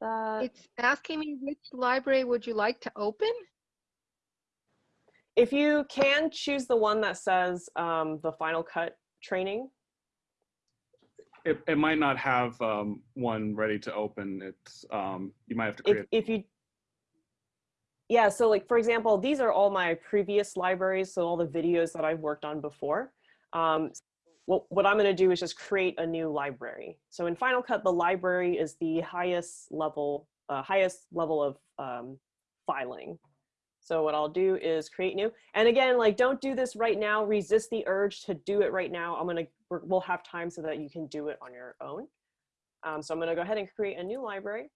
that. It's asking me which library would you like to open? If you can choose the one that says um, the Final Cut training, It, it might not have um, one ready to open. It's um, you might have to if, create. if you, yeah, so like, for example, these are all my previous libraries, so all the videos that I've worked on before. Um, what, what I'm gonna do is just create a new library. So in Final Cut, the library is the highest level, uh, highest level of um, filing. So what I'll do is create new. And again, like don't do this right now. Resist the urge to do it right now. I'm gonna, we'll have time so that you can do it on your own. Um, so I'm gonna go ahead and create a new library.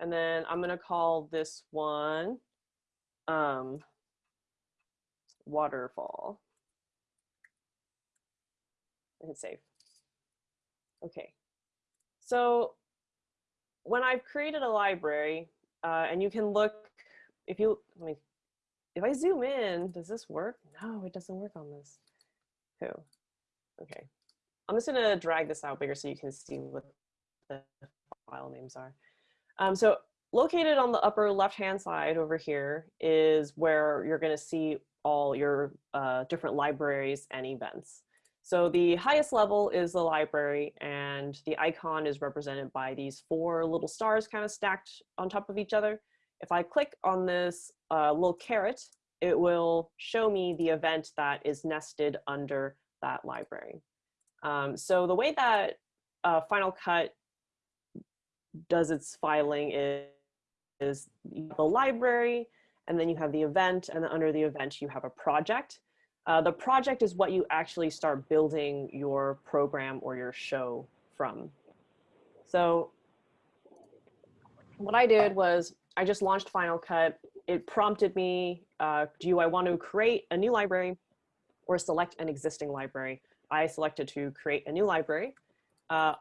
And then I'm gonna call this one um, waterfall. I hit save. Okay. So when I've created a library, uh, and you can look, if you, let me, if I zoom in, does this work? No, it doesn't work on this. Cool. Okay. I'm just gonna drag this out bigger so you can see what the file names are. Um, so located on the upper left-hand side over here is where you're gonna see all your uh, different libraries and events. So the highest level is the library and the icon is represented by these four little stars kind of stacked on top of each other. If I click on this uh, little caret, it will show me the event that is nested under that library. Um, so the way that uh, Final Cut does its filing is, is the library, and then you have the event, and then under the event you have a project. Uh, the project is what you actually start building your program or your show from. So what I did was I just launched Final Cut. It prompted me, uh, do I want to create a new library or select an existing library? I selected to create a new library. Uh,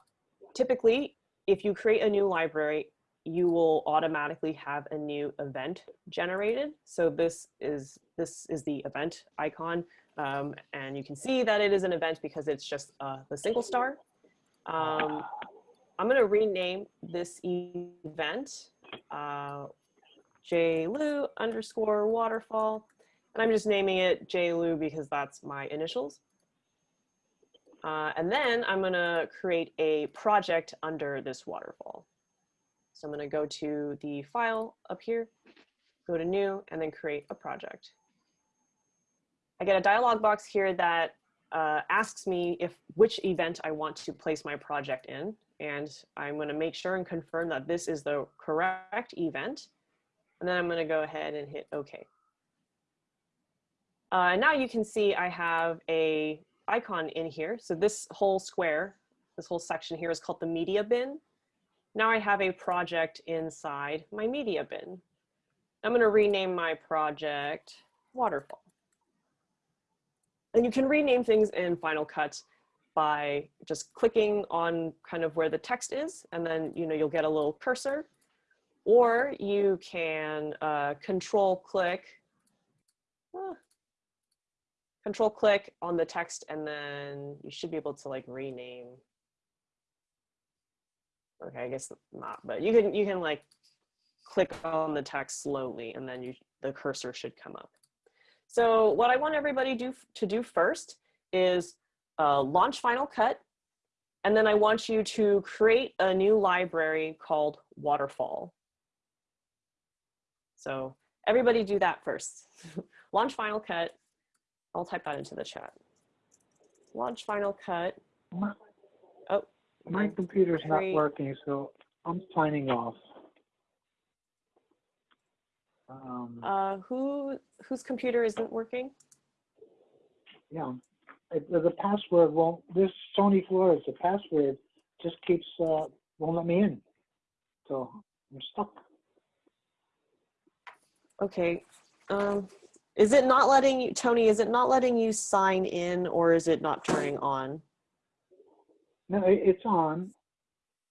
typically, if you create a new library, you will automatically have a new event generated. So this is this is the event icon, um, and you can see that it is an event because it's just uh, the single star. Um, I'm going to rename this event uh, JLU underscore waterfall, and I'm just naming it JLU because that's my initials. Uh, and then I'm going to create a project under this waterfall. So I'm going to go to the file up here, go to new, and then create a project. I get a dialog box here that uh, asks me if which event I want to place my project in. And I'm going to make sure and confirm that this is the correct event. And then I'm going to go ahead and hit OK. Uh, now you can see I have a icon in here. So this whole square, this whole section here is called the media bin. Now I have a project inside my media bin. I'm going to rename my project Waterfall. And you can rename things in Final Cut by just clicking on kind of where the text is, and then you know you'll get a little cursor. Or you can uh, control click, uh, control click on the text, and then you should be able to like rename okay, I guess not, but you can, you can like click on the text slowly and then you, the cursor should come up. So what I want everybody do, to do first is uh, launch Final Cut. And then I want you to create a new library called Waterfall. So everybody do that first. launch Final Cut. I'll type that into the chat. Launch Final Cut. Oh, My computer's not working, so I'm signing off. Um, Uh, who whose computer isn't working? yeah, it, the password won't, this Sony Flores, the password just keeps, uh, won't let me in. So I'm stuck. Okay. Um, is it not letting you, Tony? Is it not letting you sign in, or is it not turning on? No, it, it's on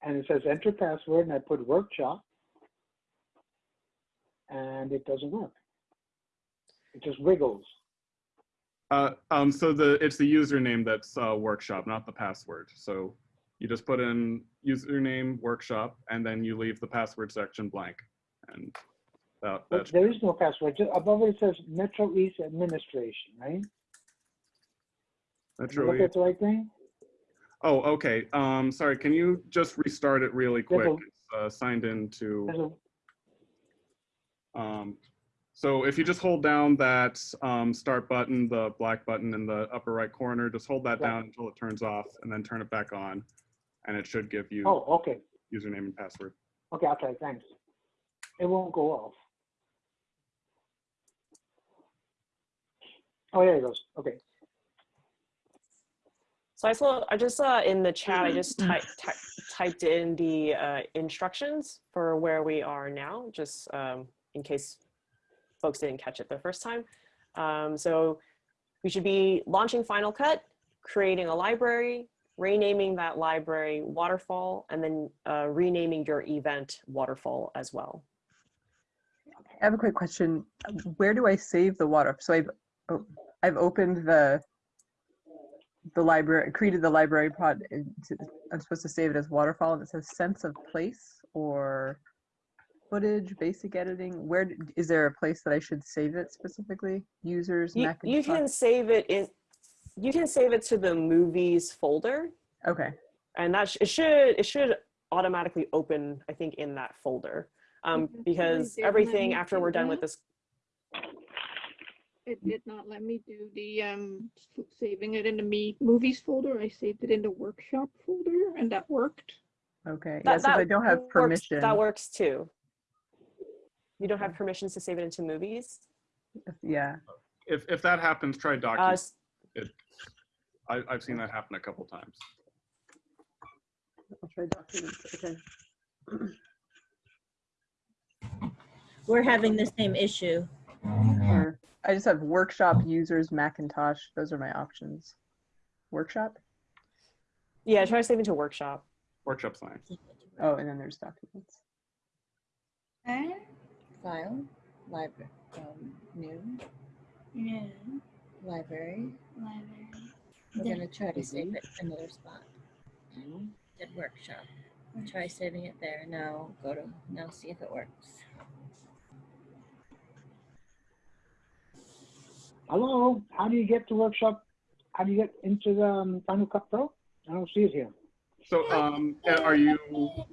and it says enter password and I put workshop and it doesn't work. It just wiggles. Uh, um, so the it's the username that's uh, workshop, not the password. So You just put in username workshop and then you leave the password section blank. And that, But there is no password. Just above it says Metro East Administration, right? that's Did I Look at the right thing? oh, okay. Um, sorry, can you just restart it really quick? a- It's uh, signed into. There's a, Um, so if you just hold down that um, start button, the black button in the upper right corner, just hold that Yeah. down until it turns off and then turn it back on. And it should give you oh, okay. username and password. Okay, I'll. Thanks. It won't go off. Oh, there it goes. Okay. So I saw, I just saw in the chat, I just typed, typed in the uh, instructions for where we are now, just um, in case folks didn't catch it the first time. Um, so we should be launching Final Cut, creating a library, renaming that library Waterfall, and then uh, renaming your event Waterfall as well. I have a quick question. Where do I save the water? So I've oh, I've opened the the library, created the library pod. I'm supposed to save it as waterfall, and it says sense of place or footage, basic editing. Where d- is there a place that I should save it specifically? Users, You, Mac you can save it in, you can save it to the movies folder, Okay. and that sh- it should it should automatically open i think in that folder um, because they did let everything after we're done with this It did not let me do the um saving it in the me movies folder. I saved it in the workshop folder and that worked. Okay. that, yes, if I don't have works- permission. that works too you don't have permissions to save it into movies Yeah. If, if that happens, try uh, document. s- I, I've seen that happen a couple times. I'll try documents. Okay. We're having the same issue. Or I just have workshop users Macintosh. Those are my options. Workshop. yeah try saving to workshop Workshop fine. Oh, and then there's documents. File, library, um, new, Yeah, library. library. We're Then- gonna try to save it another spot. Did workshop. Try saving it there. Now go to, now see if it works. Hello, how do you get to workshop? How do you get into the um, Final Cut Pro? I don't see it here. So um, are you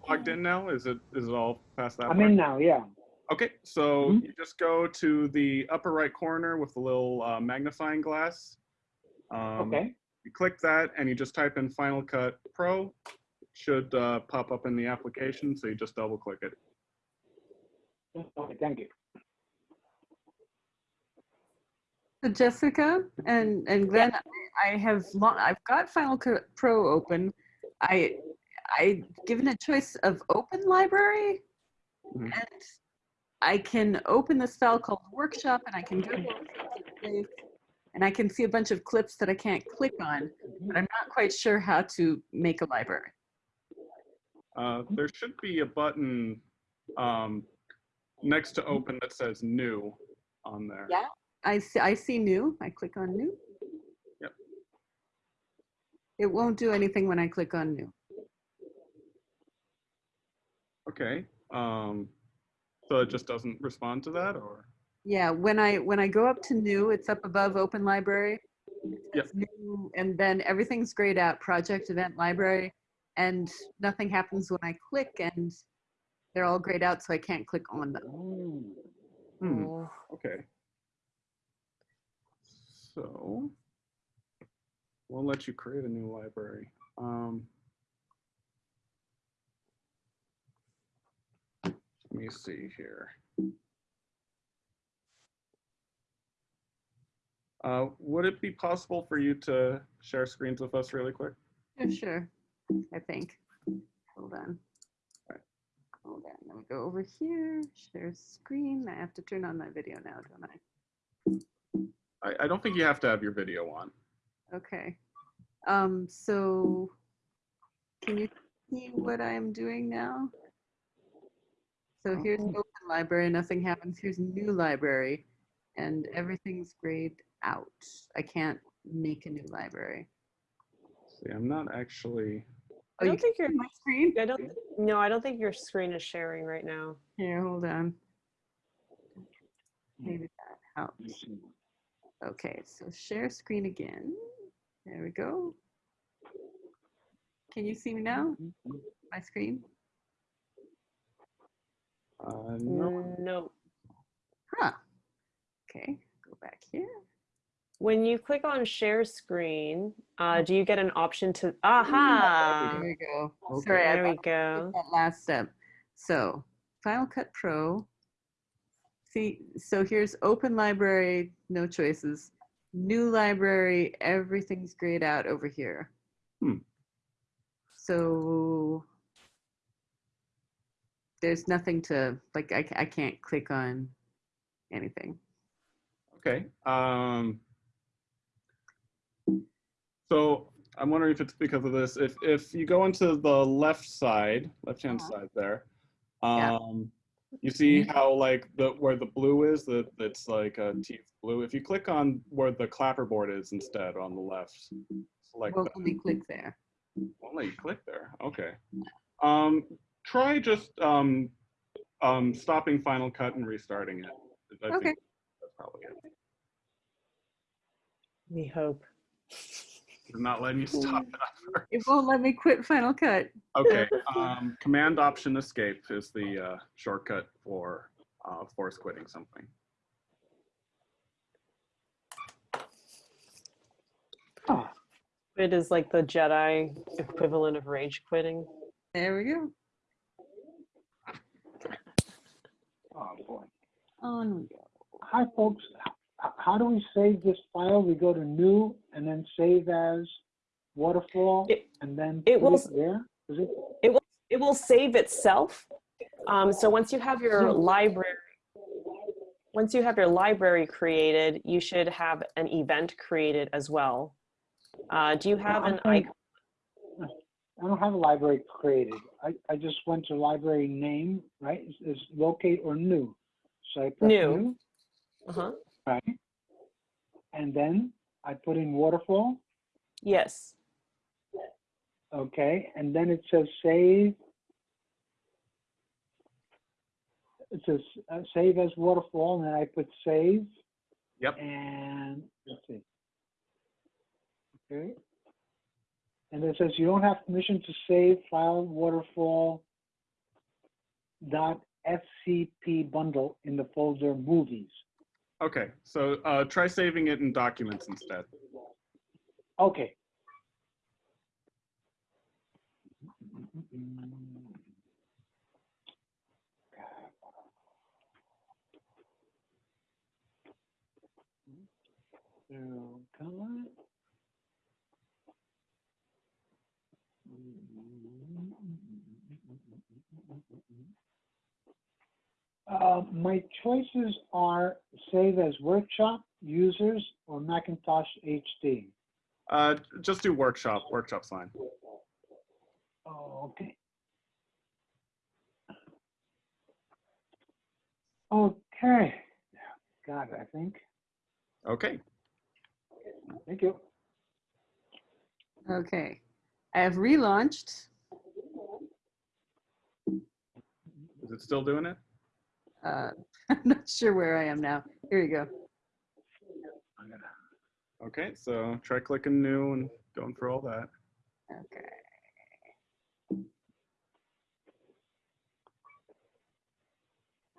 logged in now? Is it, is it all past that? I'm part? in now, yeah. Okay, so Mhm. you just go to the upper right corner with the little uh, magnifying glass. Um, Okay, You click that and you just type in Final Cut Pro. It Should uh, pop up in the application, so you just double click it. okay, thank you. So Jessica and and Glenn, I I have lo- I've got Final Cut Pro open. I I given a choice of open library, Mhm. and I can open this file called Workshop, and I can go to and I can see a bunch of clips that I can't click on, but I'm not quite sure how to make a library. Uh, there should be a button um, next to open that says new on there. Yeah. I see I see new. I click on new. Yep. It won't do anything when I click on new. Okay. Um, so it just doesn't respond to that or? Yeah, when I when I go up to new, it's up above open library. It Yep. New, and then everything's grayed out, project event library, and nothing happens when I click and they're all grayed out, so I can't click on them. Mm. Hmm. Oh, Okay. So we'll let you create a new library. Um, let me see here. Uh, would it be possible for you to share screens with us really quick? Yeah, sure, I think. Hold on. Right. Hold on, let me go over here, share screen. I have to turn on my video now, don't I? I, I don't think you have to have your video on. Okay. Um, so can you see what I'm doing now? So oh, here's Oh. open library, nothing happens. Here's new library and everything's grayed out. I can't make a new library. See, I'm not actually oh, I Oh, you don't think your see my screen? I don't no, I don't think your screen is sharing right now. Here, hold on. Hmm. Maybe that helps. Okay, so share screen again. There we go. Can you see me now? Mm-hmm. My screen? Uh, no. No. Huh. Okay, go back here. When you click on share screen, uh, do you get an option to aha? There we go. Okay. Sorry, I There we go. that last step. So Final Cut Pro. See, so here's open library, no choices. New library, everything's grayed out over here. Hmm. So there's nothing to, like, I, I can't click on anything. Okay. Um, so I'm wondering if it's because of this. If if you go into the left side, left hand Uh-huh. side there, Yeah. um, you see how like the where the blue is, that that's like a teeth blue. If you click on where the clapperboard is instead on the left, select Well, me click there. You click there. Okay. Um, try just um, um, stopping Final Cut and restarting it. I Okay. think that's probably it. We hope. It's not letting you stop it. It won't let me quit Final Cut. Okay. Um, Command Option Escape is the uh, shortcut for uh, force quitting something. Oh, It is like the Jedi equivalent of rage quitting. There we go. Oh boy. On we go. Hi, folks. How do we save this file? We go to new and then save as waterfall It- and then it put will it s- there? Is it? It will save itself. Um, so once you have your library, once you have your library created, you should have an event created as well. Uh, do you have an icon? I don't have a library created. I, I just went to library name, right? Is, is locate or new. So I press New. new, Uh-huh. right? And then I put in waterfall, Yes. okay? And then it says save. It says uh, save as waterfall, and then I put save. Yep. And let's see. Okay. And it says you don't have permission to save file waterfall dot fcp bundle in the folder movies. Okay. So uh, try saving it in Documents instead. Okay. Come on. Uh, my choices are save as workshop, users, or Macintosh HD. Uh, just do Workshop. Workshop's fine. Oh, okay. Okay. Got it, I think. Okay. Thank you. Okay. I have relaunched. Is it still doing it? Uh, I'm not sure where I am now. Here you go. Okay. So try clicking New and going for all that. Okay.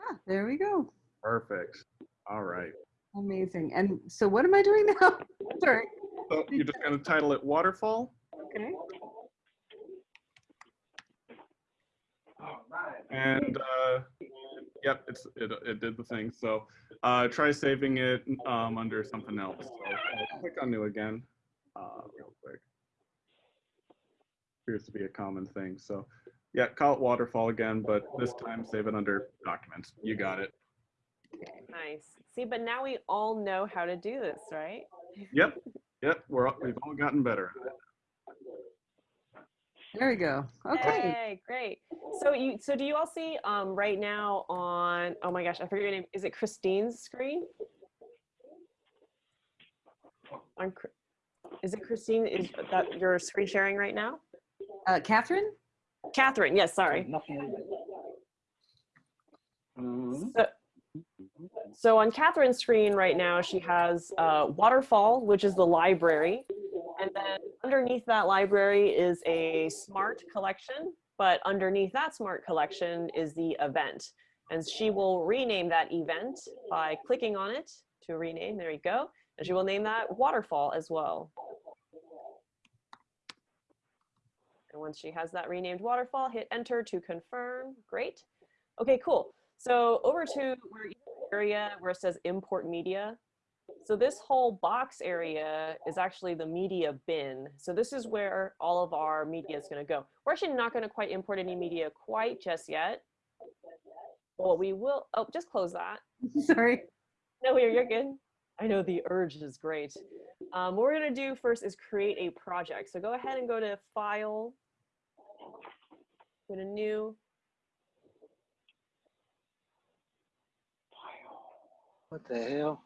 Ah, there we go. Perfect. All right. Amazing. And so what am I doing now? Sorry. So you're just going to title it Waterfall. Okay. And uh, yep, it's it, it did the thing. So uh, try saving it um, under something else. So click on new again, uh, real quick. Appears to be a common thing. So yeah, call it waterfall again, but this time save it under documents. You got it. Nice. See, but now we all know how to do this, right? Yep, yep. We're all- we've all gotten better. At it. There we go. Okay. Yay, great. So you so do you all see um right now on oh my gosh, I forget your name. Is it Christine's screen? On Chri- is it Christine? Is that your screen sharing right now? Uh, Catherine? Catherine, yes, sorry. Nothing. So, so on Catherine's screen right now, she has uh, Waterfall, which is the library. And then underneath that library is a smart collection, but underneath that smart collection is the event. And she will rename that event by clicking on it to rename, there you go. And she will name that Waterfall as well. And once she has that renamed Waterfall, hit enter to confirm, great. Okay, cool. So over to where area where it says import media. So this whole box area is actually the media bin. So this is where all of our media is going to go. We're actually not going to quite import any media quite just yet. Well, we will. Oh, just close that. Sorry. No, you're, you're good. I know the urge is great. Um, what we're going to do first is create a project. So go ahead and go to File, go to New, What the hell?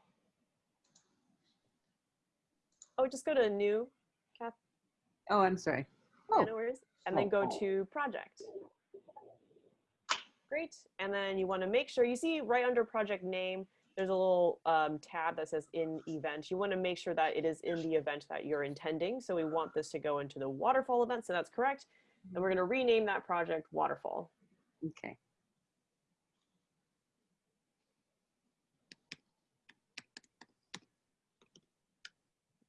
Oh, just go to New, Kath, Oh, I'm sorry. Oh. and then go Oh. to Project. Great, and then you want to make sure, you see right under project name, there's a little um, tab that says in event. You want to make sure that it is in the event that you're intending. So we want this to go into the waterfall event, so that's correct. And we're going to rename that project waterfall. Okay.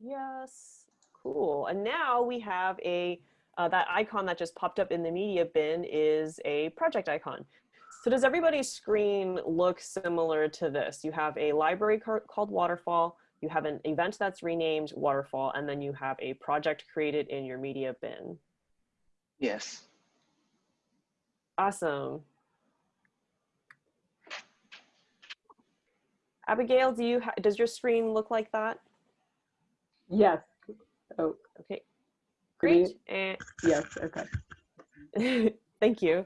Yes, cool. And now we have a, uh, that icon that just popped up in the media bin is a project icon. So does everybody's screen look similar to this? You have a library called Waterfall, you have an event that's renamed Waterfall, and then you have a project created in your media bin. Yes. Awesome. Abigail, do you does your screen look like that? Yes. Oh, Okay, Great. And yes. Okay. Thank you.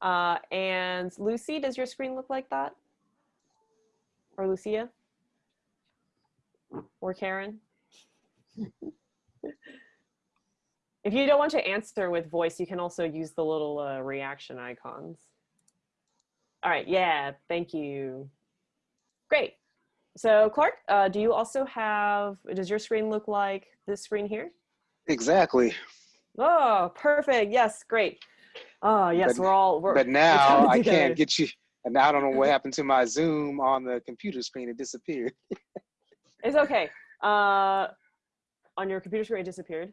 Uh, and Lucy, does your screen look like that? Or Lucia? Or Karen? if you don't want to answer with voice, you can also use the little uh, reaction icons. All right, yeah, thank you. Great. So Clark, uh, do you also have, does your screen look like this screen here? Exactly. Oh, perfect. Yes, great. Oh, yes, But- we're all, we're, But now I can't get you. And now I don't know what happened to my Zoom on the computer screen. It disappeared. It's okay. Uh, on your computer screen, it disappeared.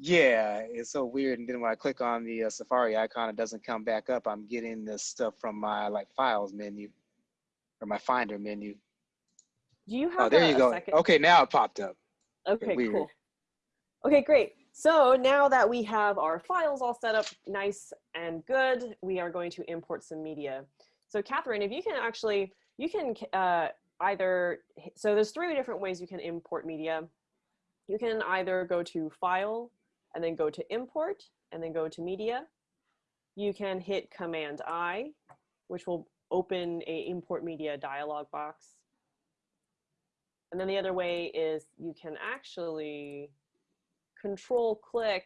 Yeah, it's so weird. And then when I click on the uh, Safari icon, it doesn't come back up. I'm getting this stuff from my like files menu or my Finder menu. Do you have Oh, there a, you go. second? Okay, now it popped up. Okay, weird. cool. Okay, great. So now that we have our files all set up nice and good, we are going to import some media. So Catherine, if you can actually, you can uh, either, so there's three different ways you can import media. You can either go to File and then go to Import and then go to Media. You can hit Command I, which will open a Import Media dialog box. And then the other way is you can actually control click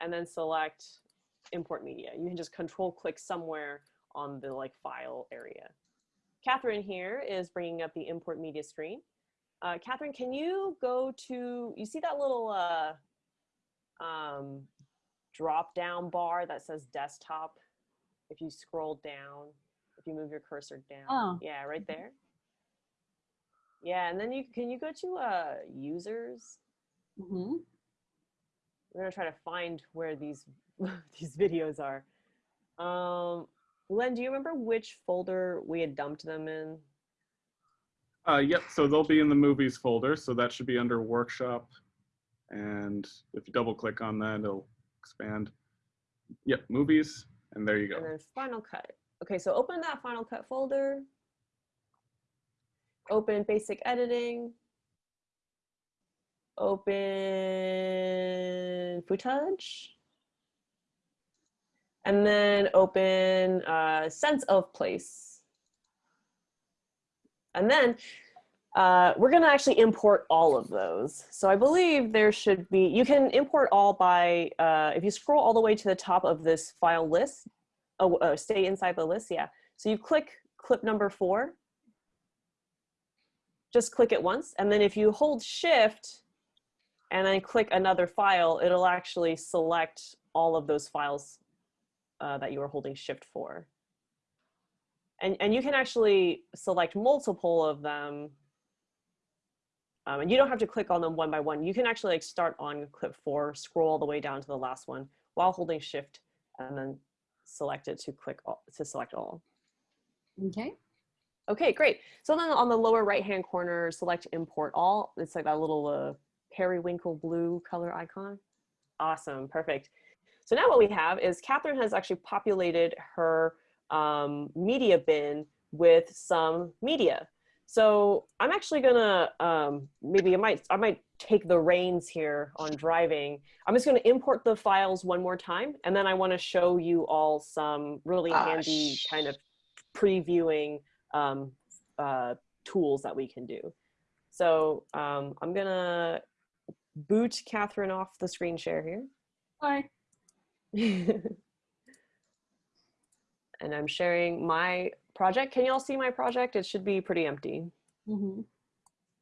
and then select import media. You can just control click somewhere on the like file area. Catherine here is bringing up the import media screen. Uh, Catherine, can you go to, you see that little uh, um, drop down bar that says desktop? If you scroll down, if you move your cursor down. Oh. Yeah, right there. Yeah, and then you can you go to uh users? hmm We're gonna try to find where these these videos are. Um, Len, do you remember which folder we had dumped them in? Uh, yep, so they'll be in the movies folder, so that should be under workshop. And if you double click on that, it'll expand. Yep, movies, and there you go. And then Final Cut. Okay, so open that Final Cut folder. Open Basic Editing. Open Footage. And then open uh, Sense of Place. And then Uh, we're going to actually import all of those. So I believe there should be, you can import all by, uh, if you scroll all the way to the top of this file list, oh, uh, stay inside the list, yeah. So you click clip number four, just click it once. And then if you hold shift and then click another file, it'll actually select all of those files uh, that you were holding shift for. And, and you can actually select multiple of them. Um, and you don't have to click on them one by one. You can actually like start on clip four, scroll all the way down to the last one while holding shift and then select it to click all, to select all. Okay. Okay, great. So then on the lower right-hand corner, select import all. It's like that little uh, periwinkle blue color icon. Awesome, perfect. So now what we have is Catherine has actually populated her um, media bin with some media. So I'm actually gonna, um, maybe I might, I might take the reins here on driving. I'm just gonna import the files one more time, and then I wanna show you all some really handy kind of previewing um, uh, tools that we can do. So um, I'm gonna boot Catherine off the screen share here. Hi. and I'm sharing my project. Can you all see my project? It should be pretty empty. Mhm.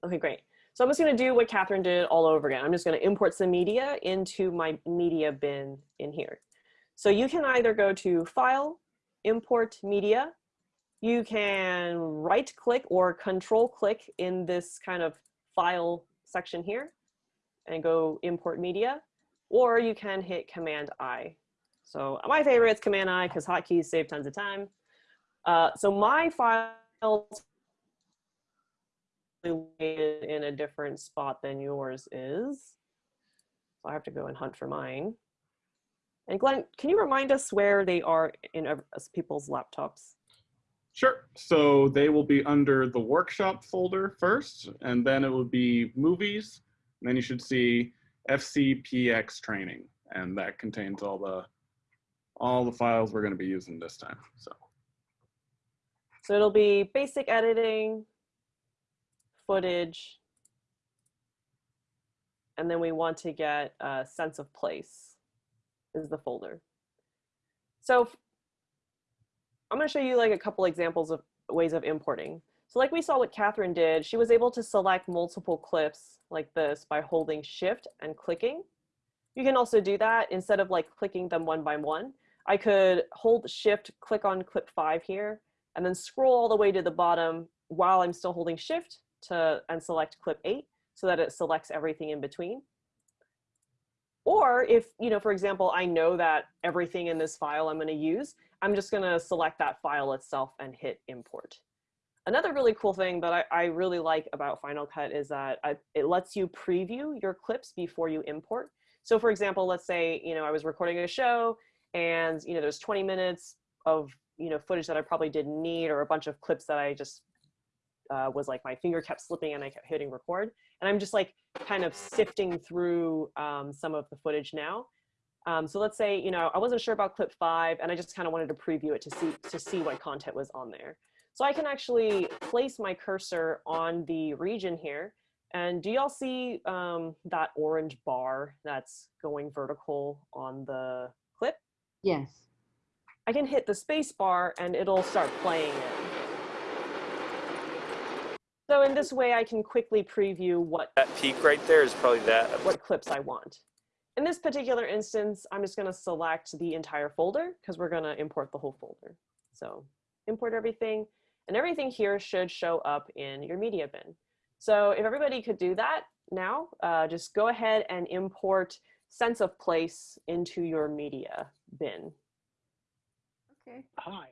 Okay, great. So I'm just gonna do what Catherine did all over again. I'm just gonna import some media into my media bin in here. So you can either go to File, Import Media. You can right click or control click in this kind of file section here and go import media, or you can hit Command I. So my favorite is Command I because hotkeys save tons of time. Uh, so my files in a different spot than yours is. So I have to go and hunt for mine. And Glenn, can you remind us where they are in people's laptops? Sure. So they will be under the workshop folder first, and then it will be movies. And then you should see FCPX training, and that contains all the all the files we're going to be using this time. So So it'll be basic editing, footage, and then we want to get a sense of place is the folder. So I'm going to show you like a couple examples of ways of importing. So like we saw what Catherine did, she was able to select multiple clips like this by holding shift and clicking. You can also do that instead of like clicking them one by one. I could hold shift, click on clip five here, and then scroll all the way to the bottom while I'm still holding shift to and select clip eight so that it selects everything in between. Or if, you know, for example, I know that everything in this file I'm going to use, I'm just going to select that file itself and hit import. Another really cool thing that I, I really like about Final Cut is that I, it lets you preview your clips before you import. So for example, let's say, you know, I was recording a show and, you know, there's 20 minutes of, you know, footage that I probably didn't need or a bunch of clips that I just uh, was like my finger kept slipping and I kept hitting record. And I'm just like kind of sifting through um, some of the footage now. Um, so let's say, you know, I wasn't sure about clip five and I just kind of wanted to preview it to see, to see what content was on there. So I can actually place my cursor on the region here. And do y'all see um, that orange bar that's going vertical on the clip? Yes. I can hit the space bar and it'll start playing it. So in this way, I can quickly preview what That peak right there is probably that. what clips I want. In this particular instance, I'm just going to select the entire folder because we're going to import the whole folder. So import everything and everything here should show up in your media bin. So if everybody could do that now, uh, just go ahead and import sense of place into your media bin. Okay. Hi.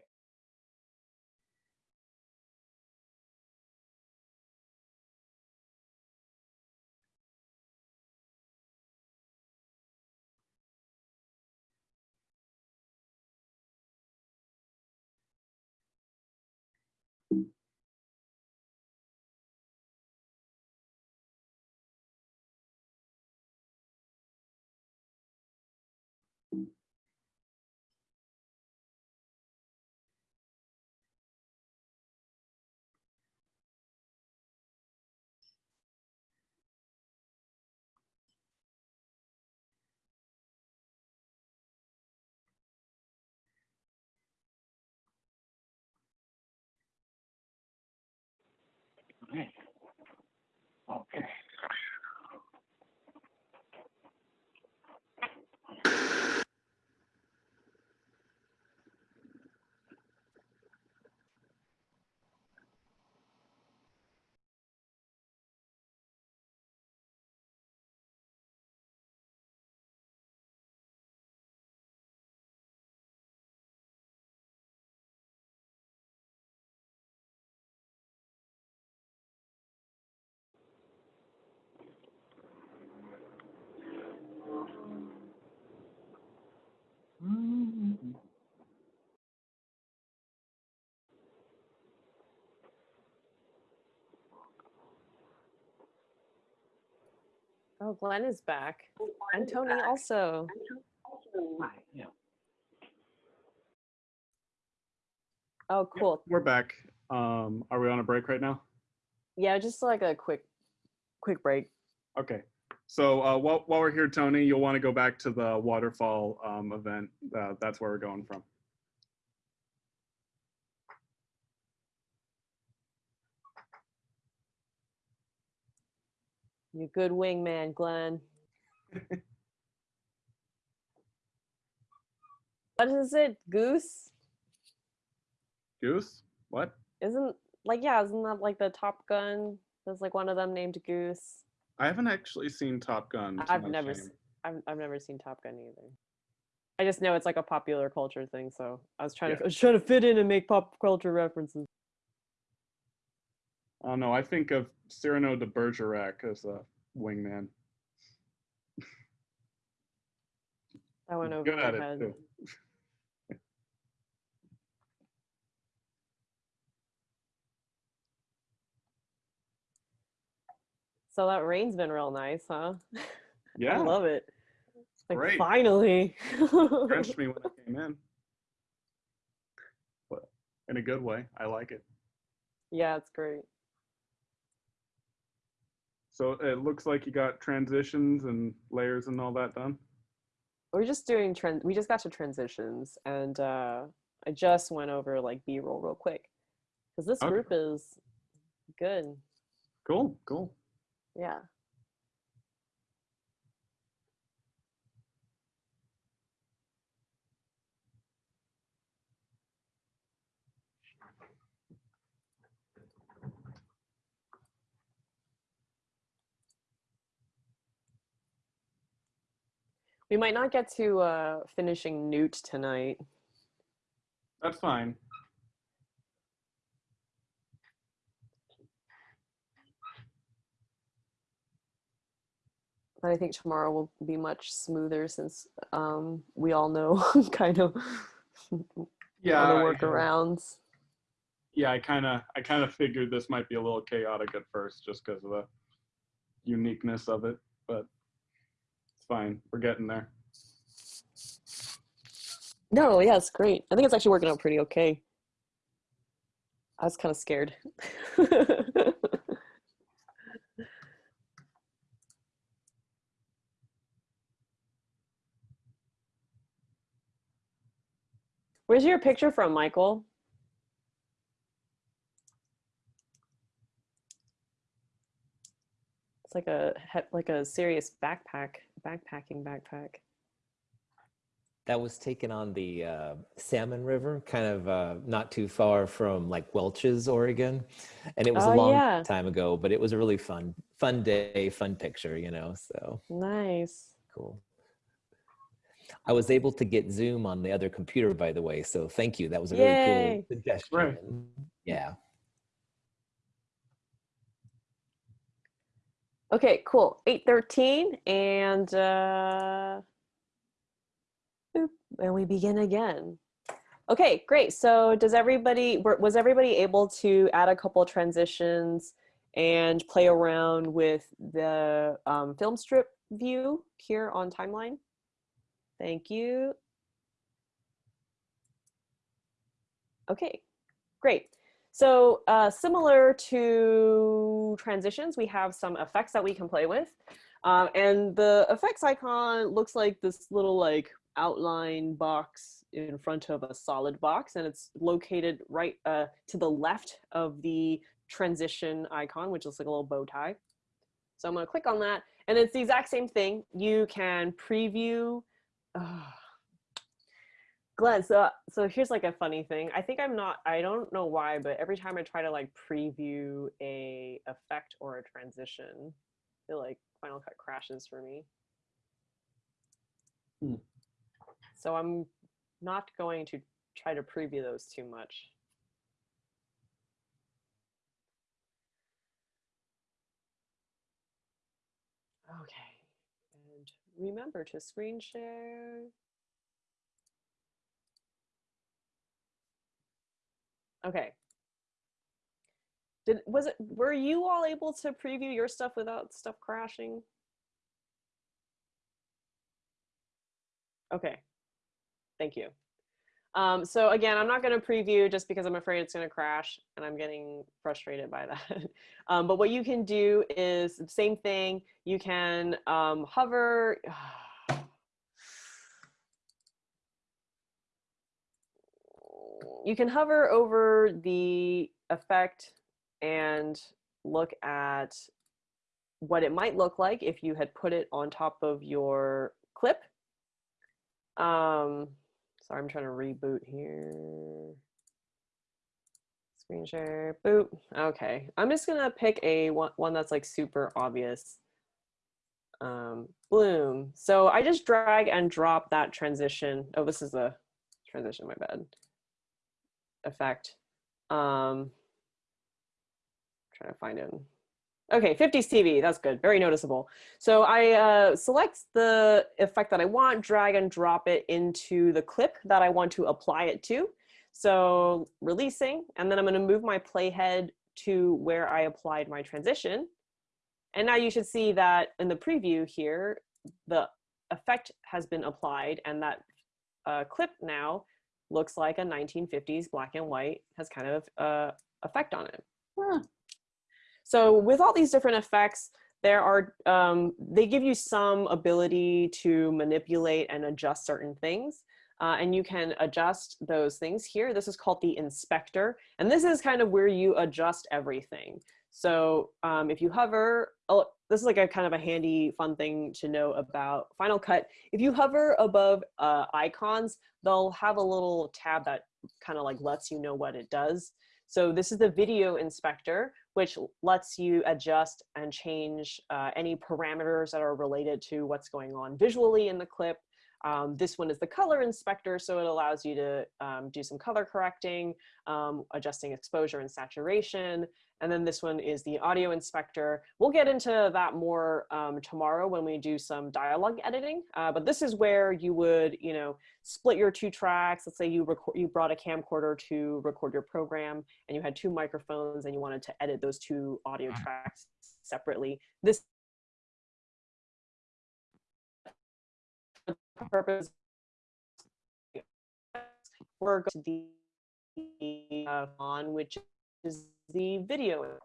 Right. Oh, Glenn is back. And Tony also. Hi, yeah. Oh, cool. We're back. Um, are we on a break right now? Yeah, just like a quick, quick break. Okay. So uh, while, while we're here, Tony, you'll want to go back to the waterfall um, event. Uh, that's where we're going from. You good wingman, Glenn. what is it? Goose? Goose? What? Isn't like yeah, isn't that like the Top Gun? There's like one of them named Goose. I haven't actually seen Top Gun. I've never, s- shame. I've, I've never seen Top Gun either. I just know it's like a popular culture thing, so I was trying Yeah. to, I was trying to fit in and make pop culture references. Oh no, I think of Cyrano de Bergerac as a wingman. That went over Good my head. So that rain's been real nice, huh? Yeah, I love it. Like great. finally. drenched me when I came in. But in a good way, I like it. yeah, it's great. So it looks like you got transitions and layers and all that done. We're just doing trend. We just got to transitions, and uh, I just went over like B-roll real quick because this Okay. group is good. Cool, cool. Yeah. We might not get to uh, finishing Newt tonight. That's fine. But I think tomorrow will be much smoother since um, we all know kind of Yeah, the workarounds. yeah. I kind of, I kind of figured this might be a little chaotic at first, just because of the uniqueness of it. But it's fine. We're getting there. No, yeah, it's great. I think it's actually working out pretty okay. I was kind of scared. Where's your picture from, Michael? It's like a like a serious backpack, backpacking backpack. That was taken on the uh, Salmon River, kind of uh, not too far from like Welches, Oregon, and it was Oh, a long yeah. time ago. But it was a really fun, fun day, fun picture, you know. So Nice. cool. I was able to get Zoom on the other computer, by the way. So thank you. That was a really Yay. cool suggestion. Right. Yeah. Okay, cool. 813 and uh and we begin again. Okay, great. So does everybody was everybody able to add a couple transitions and play around with the um, film strip view here on timeline? Thank you. Okay, great. So uh, similar to transitions, we have some effects that we can play with. Um, and the effects icon looks like this little like outline box in front of a solid box and it's located right uh, to the left of the transition icon, which looks like a little bow tie. So I'm gonna click on that and it's the exact same thing. You can preview. Uh, Glenn, so so here's like a funny thing. I think I'm not. I don't know why, but every time I try to like preview a effect or a transition, it like Final Cut crashes for me. Hmm. So I'm not going to try to preview those too much. Okay, and remember to screen share. Okay. Did was it were you all able to preview your stuff without stuff crashing? Okay. Thank you. Um, so again, I'm not going to preview just because I'm afraid it's going to crash and I'm getting frustrated by that. um, but what you can do is the same thing. You can um, hover. You can hover over the effect and look at what it might look like if you had put it on top of your clip. Um, sorry, I'm trying to reboot here. Screen share, boop. Okay, I'm just gonna pick a one, that's like super obvious. Um, bloom. So I just drag and drop that transition. Oh, this is a transition, my bad. Effect. Um, trying to find it. Okay, 50s TV, that's good, very noticeable. So I uh, select the effect that I want, drag and drop it into the clip that I want to apply it to. So releasing, and then I'm gonna move my playhead to where I applied my transition. And now you should see that in the preview here, the effect has been applied and that uh, clip now looks like a 1950s black and white has kind of uh, effect on it. Huh. So with all these different effects, there are, um, they give you some ability to manipulate and adjust certain things. Uh, and you can adjust those things here. This is called the inspector. And this is kind of where you adjust everything. So um, if you hover, oh, this is like a kind of a handy fun thing to know about Final Cut. If you hover above uh, icons, they'll have a little tab that kind of like lets you know what it does. So this is the video inspector, which lets you adjust and change uh, any parameters that are related to what's going on visually in the clip. Um, this one is the color inspector, so it allows you to um, do some color correcting, um, adjusting exposure and saturation. And then this one is the audio inspector. We'll get into that more um, tomorrow when we do some dialogue editing. Uh, but this is where you would, you know, split your two tracks. Let's say you record, you brought a camcorder to record your program, and you had two microphones, and you wanted to edit those two audio tracks separately. This purpose we're going to the uh, on which is the video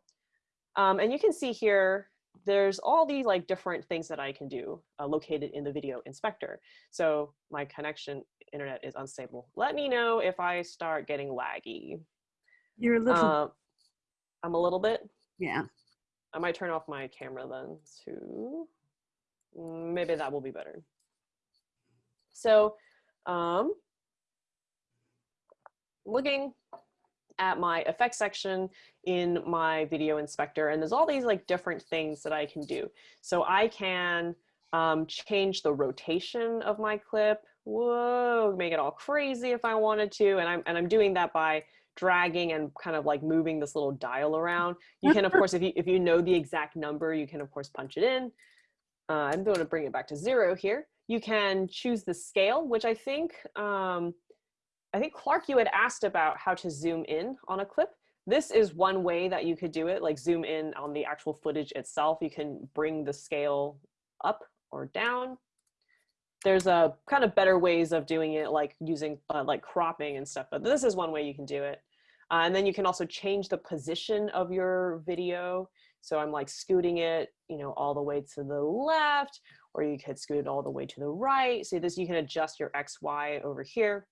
um, and you can see here there's all these like different things that I can do uh, located in the video inspector so my connection internet is unstable let me know if I start getting laggy You're a little, uh, I'm a little bit yeah. I might turn off my camera then too. Maybe that will be better. So, um, looking at my effects section in my video inspector, and there's all these like different things that I can do. So I can um, change the rotation of my clip. Whoa, make it all crazy if I wanted to, and I'm and I'm doing that by dragging and kind of like moving this little dial around. You can, of course, if you if you know the exact number, you can of course punch it in. Uh, I'm going to bring it back to zero here. You can choose the scale, which I think um, I think Clark, you had asked about how to zoom in on a clip. This is one way that you could do it, like zoom in on the actual footage itself. You can bring the scale up or down. There's a kind of better ways of doing it, like using uh, like cropping and stuff, but this is one way you can do it. Uh, and then you can also change the position of your video. So I'm like scooting it, you know, all the way to the left, or you could scoot it all the way to the right. So this, you can adjust your X, Y over here.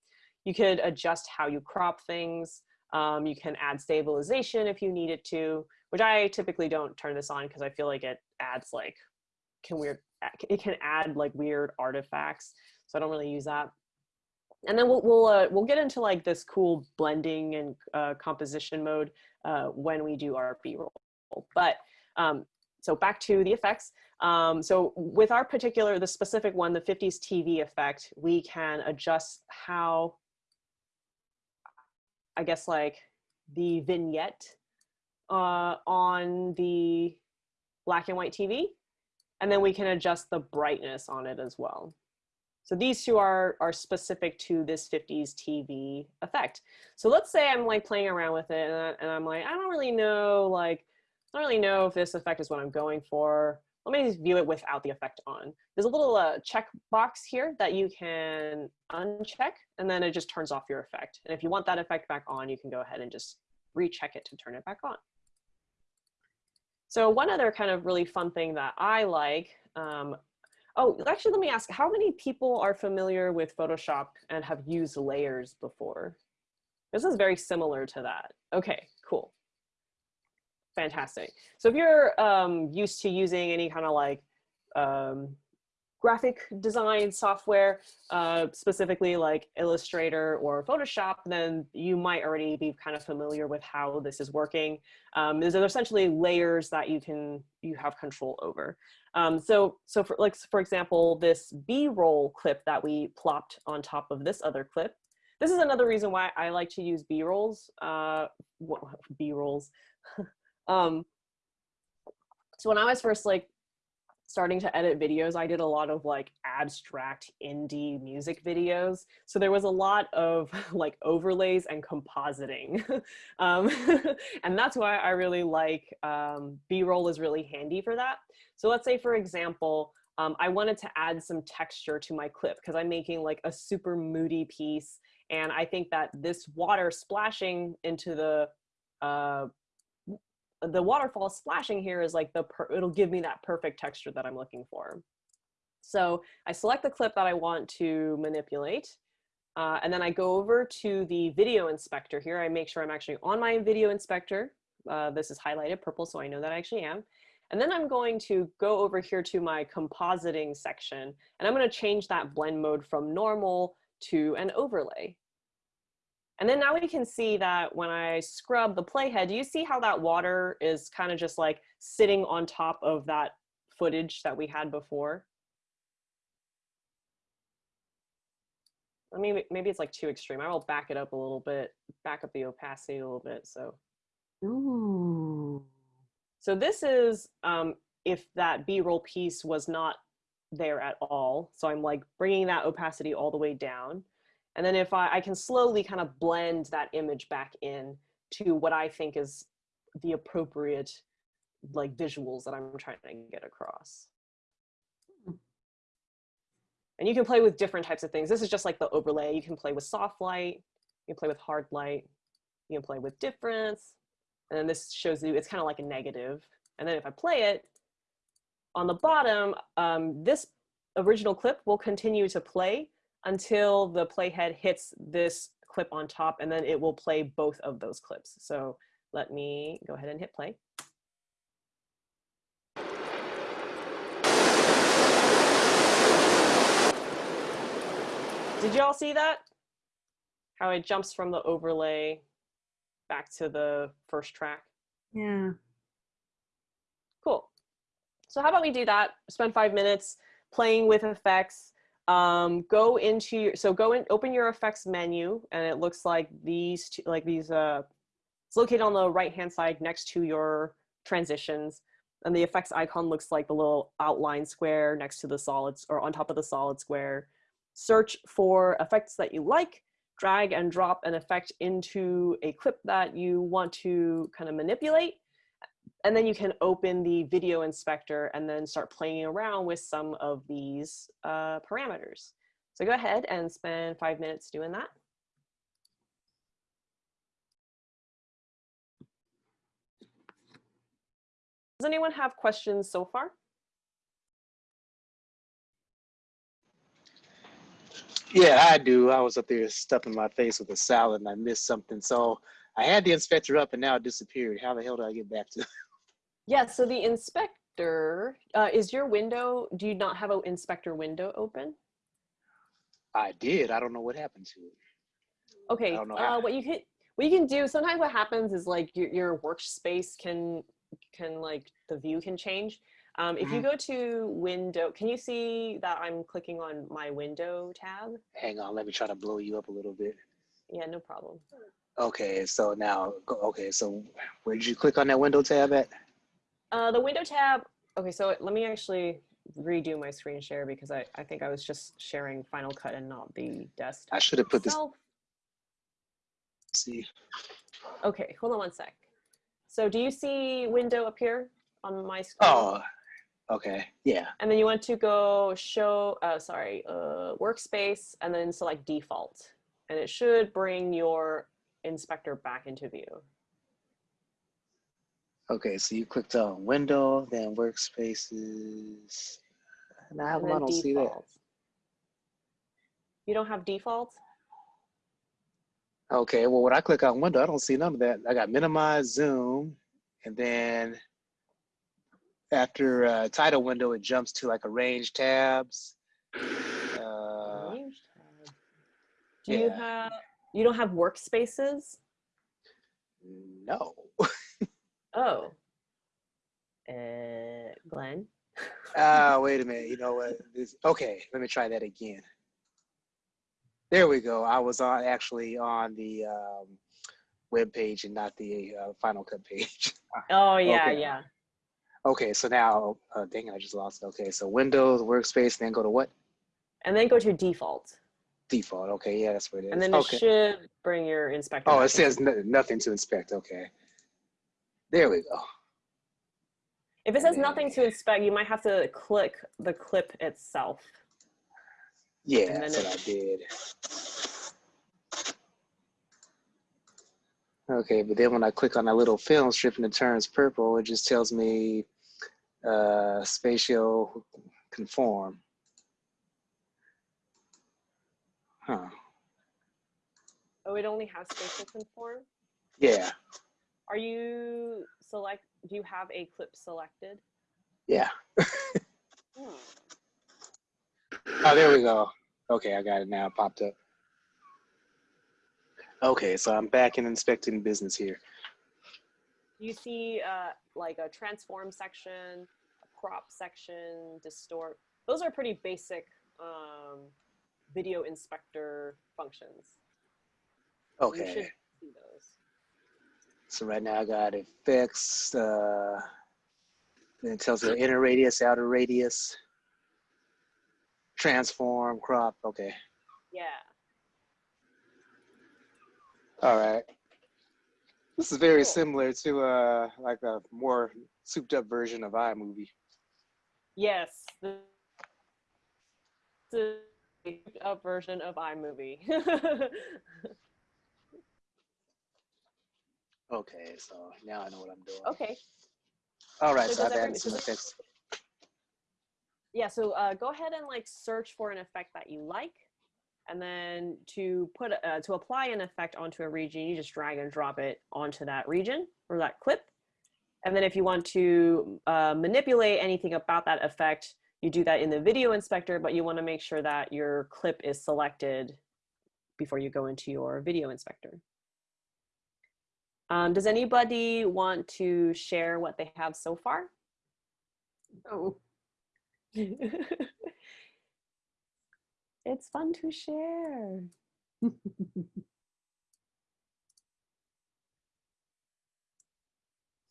You could adjust how you crop things. Um, you can add stabilization if you need it to, which I typically don't turn this on because I feel like it adds like, can weird, it can add like weird artifacts. So I don't really use that. And then we'll, we'll, uh, we'll get into like this cool blending and uh, composition mode uh, when we do our B-roll. But um, so back to the effects. Um, so with our particular, the specific one, the 50s TV effect, we can adjust how, I guess like the vignette uh, on the black and white TV. And then we can adjust the brightness on it as well. So these two are, are specific to this 50s TV effect. So let's say I'm like playing around with it and, I, and I'm like, I don't really know, like, I don't really know if this effect is what I'm going for. Let me just view it without the effect on. There's a little uh, check box here that you can uncheck and then it just turns off your effect. And if you want that effect back on, you can go ahead and just recheck it to turn it back on. So one other kind of really fun thing that I like, um, oh, actually, let me ask, how many people are familiar with Photoshop and have used layers before? This is very similar to that. Okay. Fantastic. So if you're um, used to using any kind of like um, graphic design software, uh, specifically like Illustrator or Photoshop, then you might already be kind of familiar with how this is working. Um, there's essentially layers that you can you have control over. Um, so so for like for example, this B-roll clip that we plopped on top of this other clip. This is another reason why I like to use B-rolls. Uh, B-rolls. um, so when I was first like starting to edit videos, I did a lot of like abstract indie music videos. So there was a lot of like overlays and compositing. um, and that's why I really like um, B-roll is really handy for that. So let's say, for example, um, I wanted to add some texture to my clip because I'm making like a super moody piece. And I think that this water splashing into the uh, the waterfall splashing here is like the, it'll give me that perfect texture that I'm looking for. So I select the clip that I want to manipulate. Uh, and then I go over to the video inspector here. I make sure I'm actually on my video inspector. Uh, this is highlighted purple, so I know that I actually am. And then I'm going to go over here to my compositing section, and I'm going to change that blend mode from normal to an overlay. And then now we can see that when I scrub the playhead, do you see how that water is kind of just like sitting on top of that footage that we had before? I mean, maybe it's like too extreme. I will back it up a little bit, back up the opacity a little bit. So, Ooh. so this is um, if that B-roll piece was not there at all. So I'm like bringing that opacity all the way down. And then if I, I can slowly kind of blend that image back in to what I think is the appropriate like visuals that I'm trying to get across. And you can play with different types of things. This is just like the overlay. You can play with soft light, you can play with hard light, you can play with difference. And then this shows you, it's kind of like a negative. And then if I play it, on the bottom, um, this original clip will continue to play until the playhead hits this clip on top and then it will play both of those clips. So let me go ahead and hit play. Did you all see that? How it jumps from the overlay back to the first track? Yeah. Cool. So how about we do that? Spend five minutes playing with effects, um, go into your, so go and open your effects menu and it looks like these, two, like these, uh, it's located on the right hand side next to your transitions. And the effects icon looks like the little outline square next to the solids or on top of the solid square. Search for effects that you like, drag and drop an effect into a clip that you want to kind of manipulate and then you can open the video inspector and then start playing around with some of these uh, parameters. So go ahead and spend five minutes doing that. Does anyone have questions so far? Yeah, I do. I was up there stuffing my face with a salad and I missed something. So I had the inspector up and now it disappeared. How the hell do I get back to? Yeah, so the inspector, uh, is your window, do you not have an inspector window open? I did. I don't know what happened to it. Okay, uh, what you can, what you can do, sometimes what happens is like your, your workspace can, can like, the view can change. Um, if you Mhm. go to window, can you see that I'm clicking on my window tab? Hang on, let me try to blow you up a little bit. Yeah, no problem. Okay, so now, okay, so where did you click on that window tab at? Uh, the window tab, okay, so let me actually redo my screen share because I, I think I was just sharing Final Cut and not the desktop. I should have put this. itself. See, Okay, hold on one sec. So do you see window appear on my screen? oh, okay, yeah, And then you want to go show, uh, sorry, uh, workspace and then select default. And it should bring your inspector back into view. Okay. So you clicked on window, then workspaces. Now how and come I don't see that? You don't have defaults? Okay, well, when I click on window, I don't see none of that. I got minimize, zoom, and then after uh, title window, it jumps to like arrange tabs. Uh, Arrange tab. Do you have, you don't have workspaces? no. Oh. Uh, Glenn? Ah, wait a minute. You know what? This, okay, let me try that again. There we go. I was on actually on the um, web page and not the uh, Final Cut page. Oh, yeah, Okay. yeah. okay, so now, uh, dang, it, I just lost it. Okay, so Windows, Workspace, then go to what? And then go to default. Default. Okay, yeah, that's what it is. And then it should bring your inspector. Oh, it says nothing to inspect. Okay. There we go. If it says nothing to inspect, you might have to click the clip itself. Yeah, And then what I did. Okay, but then when I click on that little film strip and it turns purple, it just tells me uh, spatial conform. Huh. Oh, it only has spatial conform? Yeah, Are you select, do you have a clip selected? yeah. Hmm. Oh, there we go. Okay, I got it now. It popped up. Okay, so I'm back in inspecting business here. You see uh, like a transform section, a crop section, distort. Those are pretty basic um, video inspector functions. You Okay. should see those. So right now I got effects, uh, then it tells you inner radius, outer radius, transform, crop. Okay. Yeah. All right. This is very Cool. similar to uh, like a more souped up version of iMovie. Yes. The, the a version of iMovie. Okay, so now I know what I'm doing. okay. All right, So so I've every- added some effects. Yeah, so uh, go ahead and like search for an effect that you like. And then to put uh, to apply an effect onto a region, you just drag and drop it onto that region or that clip. And then if you want to uh, manipulate anything about that effect, you do that in the video inspector, but you want to make sure that your clip is selected before you go into your video inspector. Um, does anybody want to share what they have so far? Oh, it's fun to share.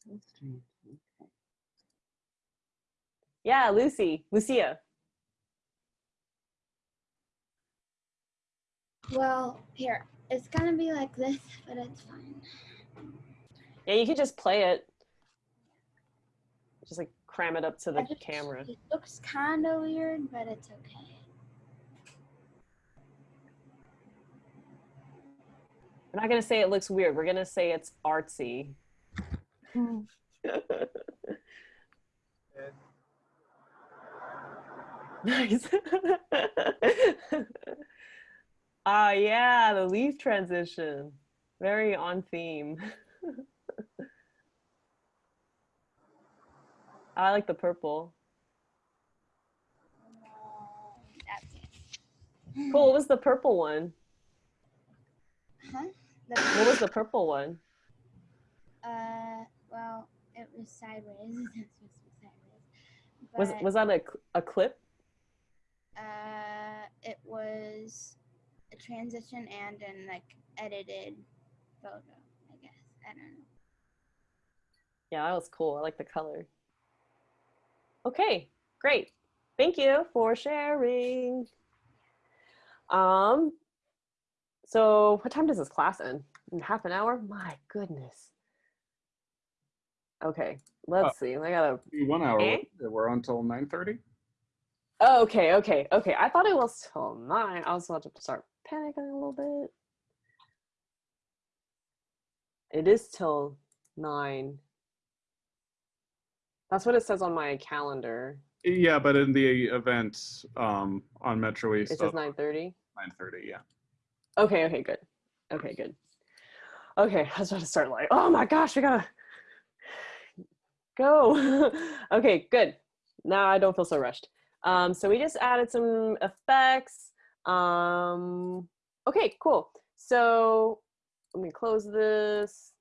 so strange. Okay. Yeah, Lucy, Lucia. Well, here, it's gonna be like this, but it's fine. Yeah, you could just play it. Just like cram it up to the just- camera. It looks kind of weird, but it's okay. We're not gonna say it looks weird. We're gonna say it's artsy. nice. Ah, yeah, the leaf transition. Very on theme. I like the purple. Cool. What was the purple one? Huh? What was the purple one? uh, well, it was sideways. That's supposed to be sideways. Was was that a a clip? Uh, it was a transition and an like edited photo. I guess I don't know. Yeah, that was cool. I like the color. Okay, great. Thank you for sharing. Um, so what time does this class end? In half an hour? My goodness. Okay, let's see. I gotta. One hour. Eh? We're on till 9:30. Oh, okay, okay, okay. I thought it was till nine. I was about to start panicking a little bit. It is till nine. That's what it says on my calendar. Yeah, but in the event um, on Metro East. It says nine thirty. 9:30. Yeah. Okay, okay, good. Okay, good. Okay, I was about to start like, oh my gosh, we gotta go. okay, good. Now I don't feel so rushed. Um, so we just added some effects. Um, okay, cool. So let me close this.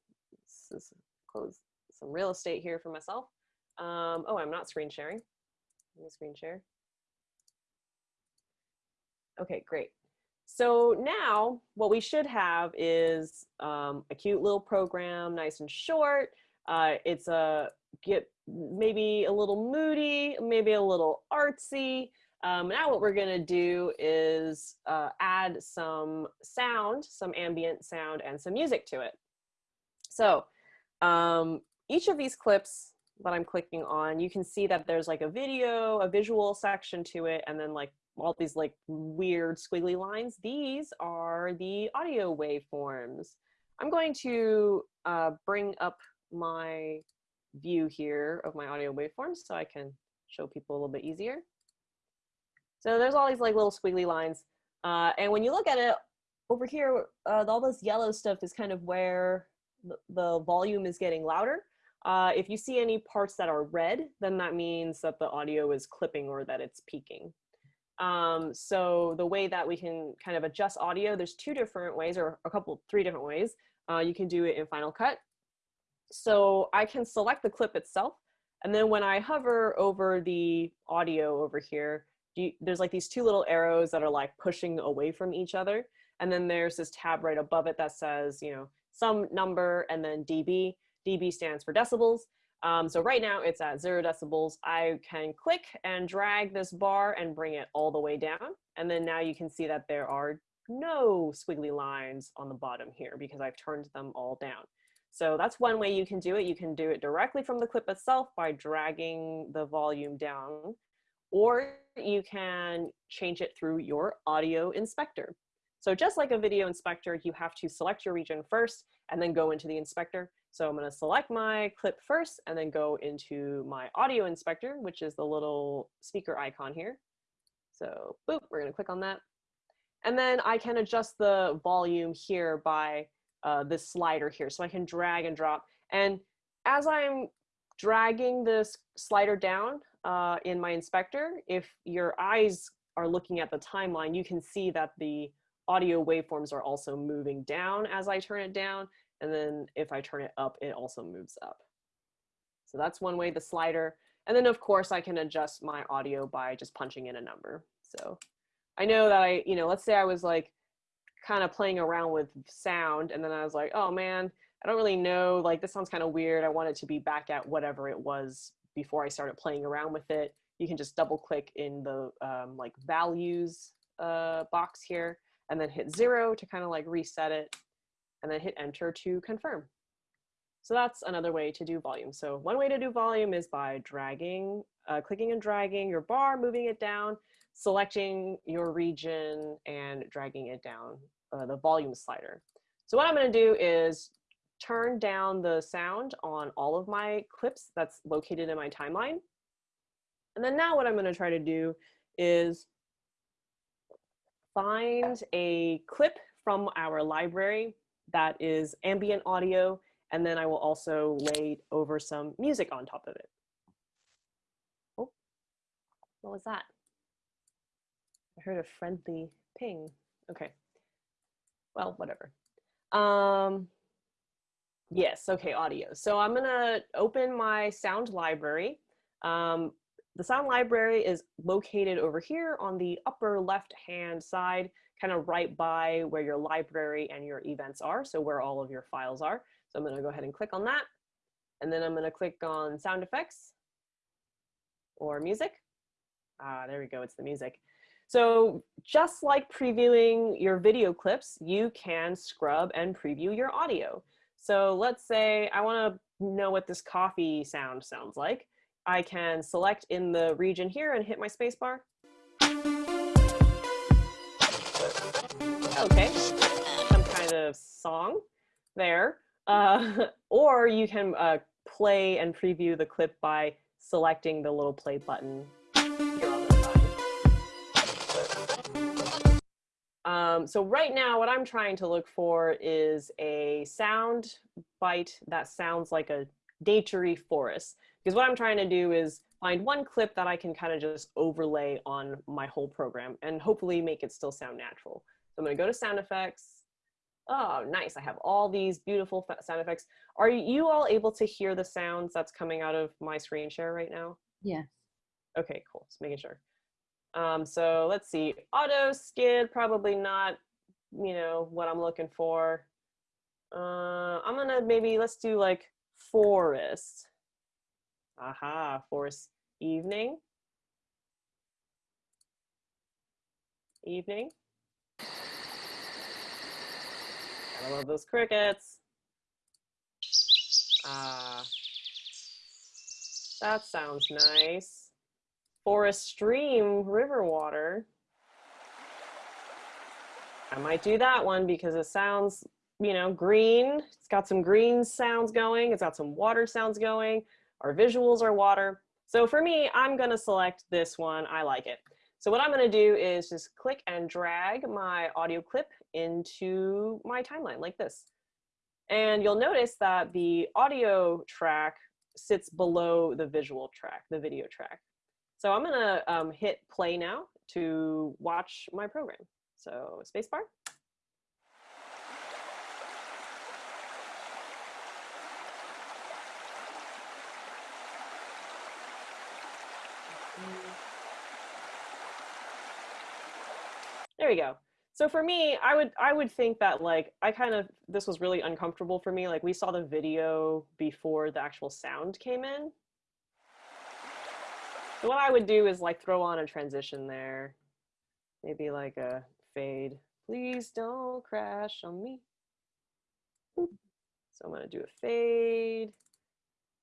This is close some real estate here for myself. Um, oh, I'm not screen sharing. Let me screen share. Okay, great. So now what we should have is um, a cute little program, nice and short. Uh, it's a get maybe a little moody, maybe a little artsy. Um, now what we're gonna do is uh, add some sound, some ambient sound and some music to it. So um, each of these clips that I'm clicking on, you can see that there's like a video, a visual section to it, and then like all these like weird squiggly lines. These are the audio waveforms. I'm going to uh, bring up my view here of my audio waveforms so I can show people a little bit easier. So there's all these like little squiggly lines. Uh, and when you look at it over here, uh, all this yellow stuff is kind of where the, the volume is getting louder. Uh, if you see any parts that are red, then that means that the audio is clipping or that it's peaking. Um, so the way that we can kind of adjust audio, there's two different ways or a couple, three different ways. Uh, you can do it in Final Cut. So I can select the clip itself. And then when I hover over the audio over here, you, there's like these two little arrows that are like pushing away from each other. And then there's this tab right above it that says, you know, some number and then dB. dB stands for decibels. Um, so right now it's at zero decibels. I can click and drag this bar and bring it all the way down. And then now you can see that there are no squiggly lines on the bottom here because I've turned them all down. So that's one way you can do it. You can do it directly from the clip itself by dragging the volume down, or you can change it through your audio inspector. So just like a video inspector, you have to select your region first and then go into the inspector. So I'm gonna select my clip first and then go into my audio inspector, which is the little speaker icon here. So boop, we're gonna click on that. And then I can adjust the volume here by uh, this slider here. So I can drag and drop. And as I'm dragging this slider down uh, in my inspector, if your eyes are looking at the timeline, you can see that the audio waveforms are also moving down as I turn it down. And then if I turn it up, it also moves up. So that's one way, the slider. And then of course I can adjust my audio by just punching in a number. So I know that I, you know, let's say I was like kind of playing around with sound and then I was like, oh man, I don't really know, like this sounds kind of weird. I want it to be back at whatever it was before I started playing around with it. You can just double click in the um, like values uh, box here and then hit zero to kind of like reset it and then hit enter to confirm. So that's another way to do volume. So one way to do volume is by dragging, uh, clicking and dragging your bar, moving it down, selecting your region and dragging it down, uh, the volume slider. So what I'm gonna do is turn down the sound on all of my clips that's located in my timeline. And then now what I'm gonna try to do is find a clip from our library that is ambient audio, and then I will also lay over some music on top of it. Oh, what was that? I heard a friendly ping. Okay. Well, whatever. Um, yes, okay, audio. So I'm gonna open my sound library. Um, the sound library is located over here on the upper left-hand side, kind of right by where your library and your events are, so where all of your files are. So I'm gonna go ahead and click on that. And then I'm gonna click on sound effects or music. Ah, there we go, it's the music. So just like previewing your video clips, you can scrub and preview your audio. So let's say I wanna know what this coffee sound sounds like. I can select in the region here and hit my spacebar. Okay, some kind of song there. Uh, or you can uh, play and preview the clip by selecting the little play button. Um, so right now, what I'm trying to look for is a sound bite that sounds like a naturey forest. Because what I'm trying to do is find one clip that I can kind of just overlay on my whole program and hopefully make it still sound natural. So I'm gonna go to sound effects. Oh, nice, I have all these beautiful sound effects. Are you all able to hear the sounds that's coming out of my screen share right now? Yeah. Okay, cool, just making sure. Um, so let's see, auto skid, probably not, you know, what I'm looking for. Uh, I'm gonna maybe, let's do like forest. Aha, forest evening. Evening. I love those crickets. Ah, that sounds nice. Forest stream, river water. I might do that one because it sounds, you know, green. It's got some green sounds going. It's got some water sounds going. Our visuals are water. So for me, I'm gonna select this one. I like it. So what I'm gonna do is just click and drag my audio clip into my timeline like this. And you'll notice that the audio track sits below the visual track, the video track. So I'm gonna um, hit play now to watch my program. So spacebar. There we go. So for me, I would I would think that like I kind of this was really uncomfortable for me. Like we saw the video before the actual sound came in. So what I would do is like throw on a transition there. Maybe like a fade. Please don't crash on me. So I'm gonna do a fade.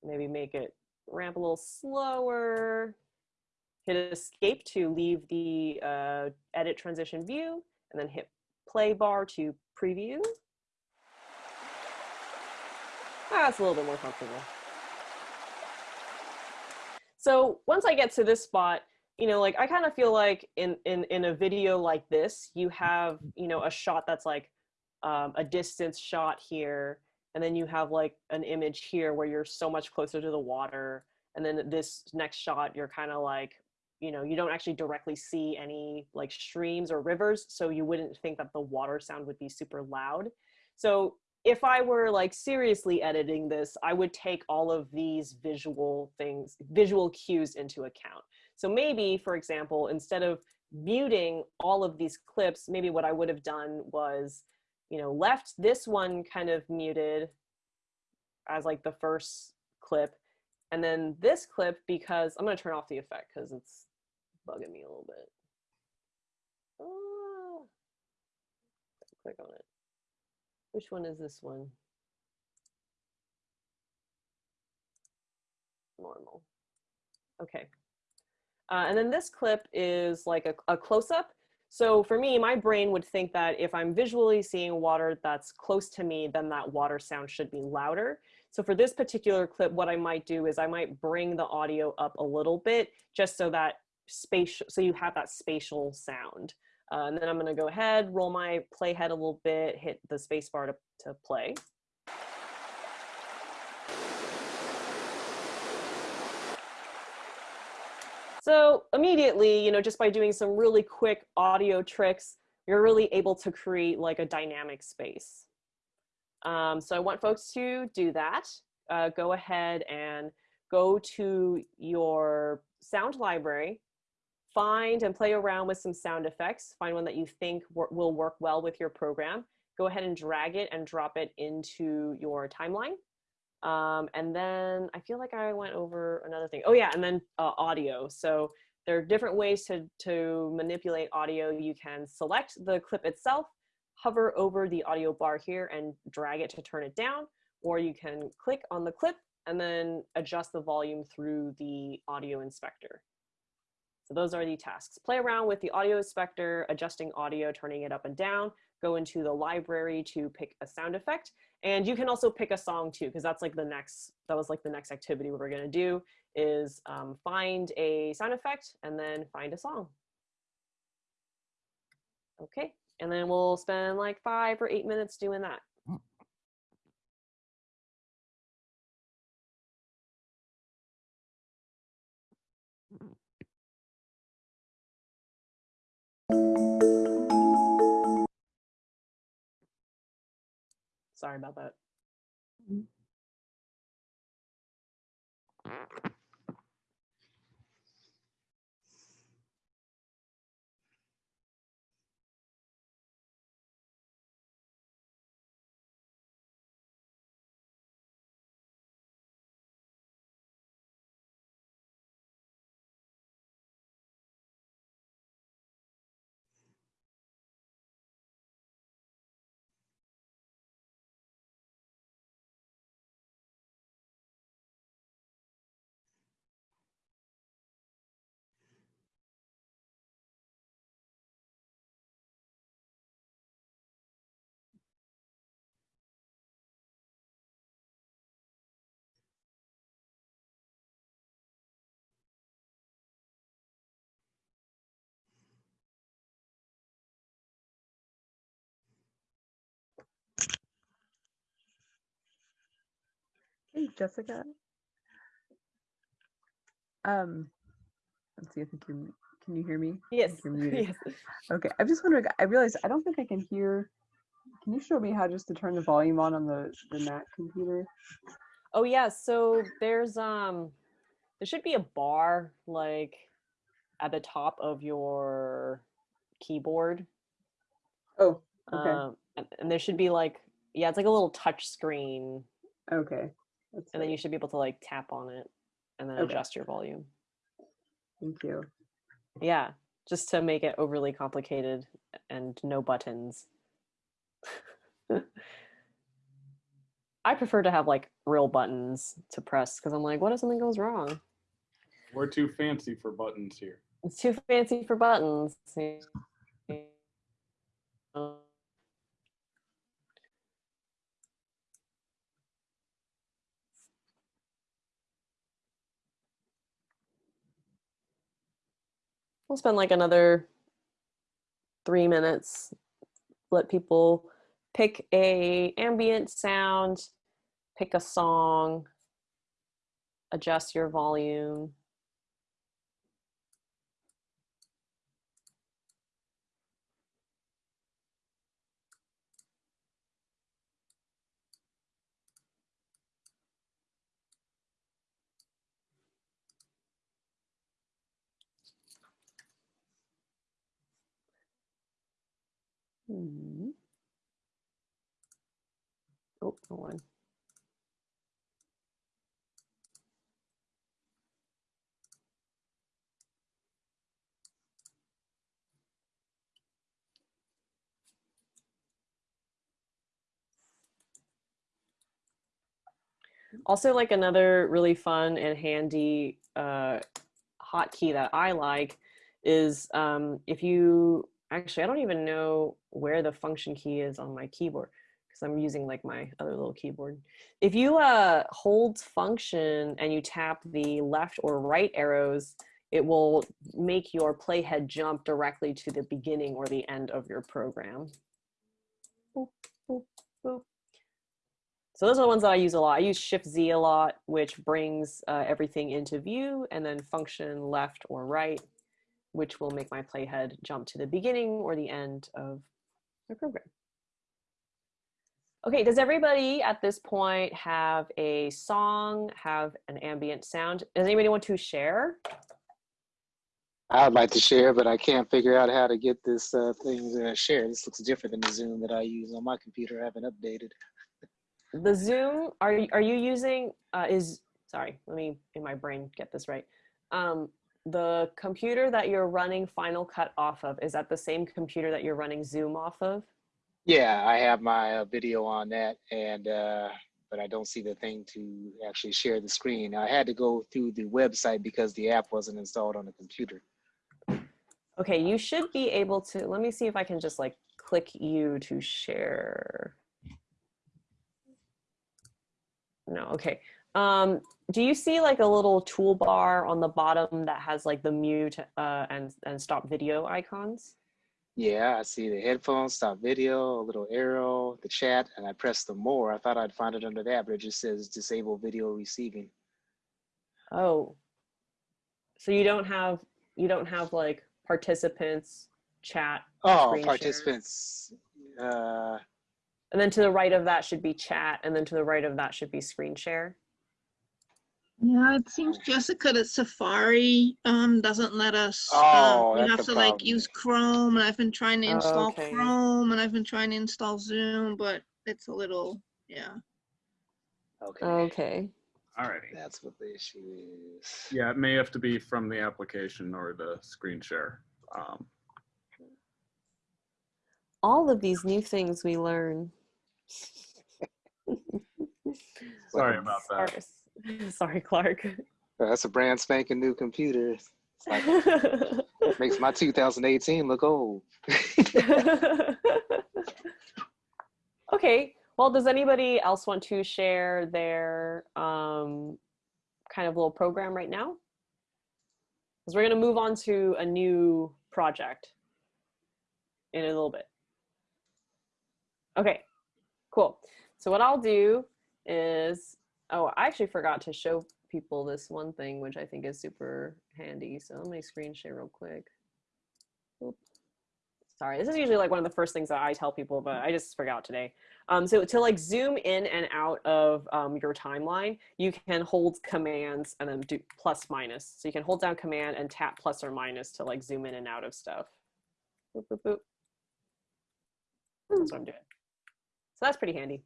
Maybe make it ramp a little slower. Hit escape to leave the uh, edit transition view and then hit play bar to preview. Ah, that's a little bit more comfortable. So once I get to this spot, you know, like I kind of feel like in, in, in a video like this, you have, you know, a shot that's like um, a distance shot here, and then you have like an image here where you're so much closer to the water. And then this next shot, you're kind of like you know, you don't actually directly see any like streams or rivers, so you wouldn't think that the water sound would be super loud. So if I were like seriously editing this, I would take all of these visual things, visual cues into account. So maybe, for example, instead of muting all of these clips, maybe what I would have done was, you know, left this one kind of muted as like the first clip, and then this clip because I'm gonna turn off the effect because it's bugging me a little bit. Oh, click on it. Which one is this one? Normal. Okay. Uh, and then this clip is like a, a close-up. So for me, my brain would think that if I'm visually seeing water that's close to me, then that water sound should be louder. So for this particular clip, what I might do is I might bring the audio up a little bit just so that spatial, so you have that spatial sound. Uh, and then I'm gonna go ahead, roll my playhead a little bit, hit the space bar to, to play. So immediately, you know, just by doing some really quick audio tricks, you're really able to create like a dynamic space. Um, so I want folks to do that. Uh, go ahead and go to your sound library, find and play around with some sound effects, find one that you think will work well with your program. Go ahead and drag it and drop it into your timeline. Um, and then I feel like I went over another thing. Oh yeah, and then uh, audio. So there are different ways to, to manipulate audio. You can select the clip itself, hover over the audio bar here and drag it to turn it down, or you can click on the clip and then adjust the volume through the audio inspector. So those are the tasks. Play around with the audio inspector, adjusting audio, turning it up and down, go into the library to pick a sound effect. And you can also pick a song too, because that's like the next, that was like the next activity we were gonna do is um, find a sound effect and then find a song. Okay, and then we'll spend like five or eight minutes doing that. Sorry about that. Hey, Jessica. Um, let's see. I think you can you hear me? Yes, you're muted. yes. Okay. I'm just wondering. I realized I don't think I can hear. Can you show me how just to turn the volume on on the the Mac computer? Oh yeah, so there's um there should be a bar like at the top of your keyboard. Oh, okay. Um and, and there should be like yeah, it's like a little touch screen okay. That's and then you should be able to like tap on it and then Okay. adjust your volume. Thank you. Yeah, just to make it overly complicated and no buttons. I prefer to have like real buttons to press because I'm like, what if something goes wrong? We're too fancy for buttons here. It's too fancy for buttons. We'll spend like another three minutes. Let people pick a ambient sound, pick a song, adjust your volume. Hmm. Oh, wrong one. Also, like another really fun and handy uh, hotkey that I like is um, if you actually, I don't even know where the function key is on my keyboard because I'm using like my other little keyboard. If you uh, hold function and you tap the left or right arrows, it will make your playhead jump directly to the beginning or the end of your program. Boop, boop, boop. So those are the ones that I use a lot. I use Shift Z a lot, which brings uh, everything into view, and then function left or right, which will make my playhead jump to the beginning or the end of the program. Okay, does everybody at this point have a song, have an ambient sound? Does anybody want to share? I'd like to share, but I can't figure out how to get this uh, thing to share. This looks different than the Zoom that I use on my computer. I haven't updated. The Zoom, are, you- are you using, uh, is, sorry, let me, in my brain, get this right. Um, the computer that you're running Final Cut off of, is that the same computer that you're running Zoom off of? Yeah, I have my uh, video on that, and uh, but I don't see the thing to actually share the screen. I had to go through the website because the app wasn't installed on the computer. Okay, you should be able to, let me see if I can just like click you to share. No, okay. Um, do you see like a little toolbar on the bottom that has like the mute uh, and, and stop video icons? Yeah, I see the headphones, stop video, a little arrow, the chat, and I pressed the more. I thought I'd find it under that, but it just says disable video receiving. Oh, so you don't have, you don't have like participants, chat, Oh, share? participants. Uh, And then to the right of that should be chat, and then to the right of that should be screen share. Yeah, it seems Jessica that Safari um doesn't let us. um, Oh, we that's have the to like use Chrome, and I've been trying to Oh, install okay. Chrome, and I've been trying to install Zoom, but it's a little yeah. okay, Okay. Alrighty. that's what the issue is. Yeah, it may have to be from the application or the screen share. Um, All of these new things we learn. sorry about that. Sorry, Clark. That's a brand spanking new computer. Like, makes my 2018 look old. okay. Well, does anybody else want to share their um, kind of little program right now? Because we're going to move on to a new project in a little bit. Okay, cool. So what I'll do is, oh, I actually forgot to show people this one thing, which I think is super handy. So let me screen share real quick. Oop. Sorry, this is usually like one of the first things that I tell people, but I just forgot today. Um, so to like zoom in and out of um, your timeline, you can hold commands and then do plus minus. So you can hold down command and tap plus or minus to like zoom in and out of stuff. Boop, boop, boop. That's what I'm doing. So that's pretty handy.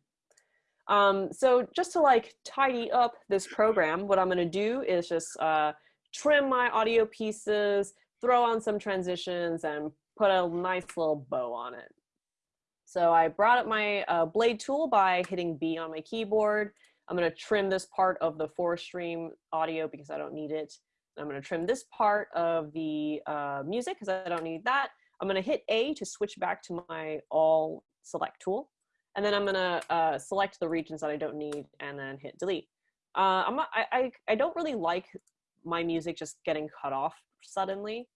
Um, so just to like tidy up this program, what I'm gonna do is just uh, trim my audio pieces, throw on some transitions and put a nice little bow on it. So I brought up my uh, blade tool by hitting B on my keyboard. I'm gonna trim this part of the four stream audio because I don't need it. I'm gonna trim this part of the uh, music because I don't need that. I'm gonna hit A to switch back to my all select tool. And then I'm gonna uh, select the regions that I don't need and then hit delete. Uh, I'm I, I, I don't really like my music just getting cut off suddenly.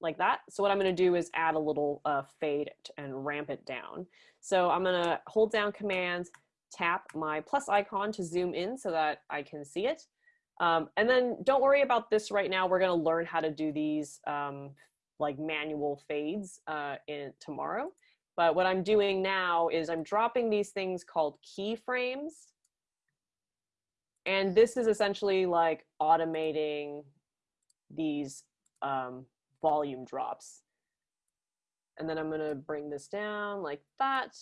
Like that. So what I'm gonna do is add a little uh, fade and ramp it down. So I'm gonna hold down command, tap my plus icon to zoom in so that I can see it. Um, and then don't worry about this right now. We're gonna learn how to do these um, like manual fades uh, in tomorrow. But what I'm doing now is I'm dropping these things called keyframes. And this is essentially like automating these um, volume drops. And then I'm gonna bring this down like that.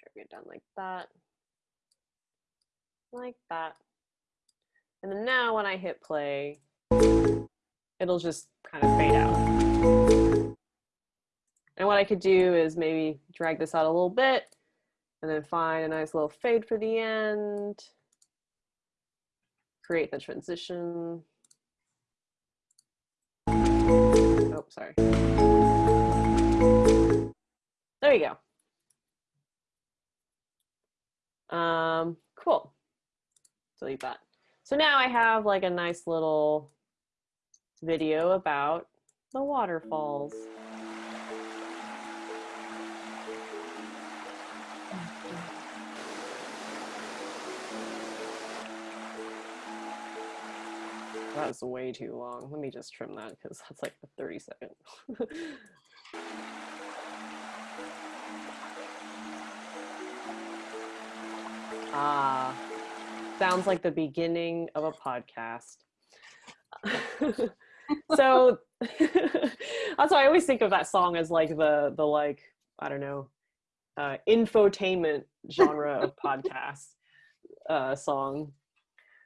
Drag it down like that. Like that. And then now when I hit play, it'll just kind of fade out. And what I could do is maybe drag this out a little bit and then find a nice little fade for the end. Create the transition. Oh, sorry. There you go. Um, cool. Delete that. So now I have like a nice little video about the waterfalls. That's way too long. Let me just trim that because that's like a 30 second. ah, sounds like the beginning of a podcast. so that's why I always think of that song as like the the like I don't know uh, infotainment genre of podcast uh, song.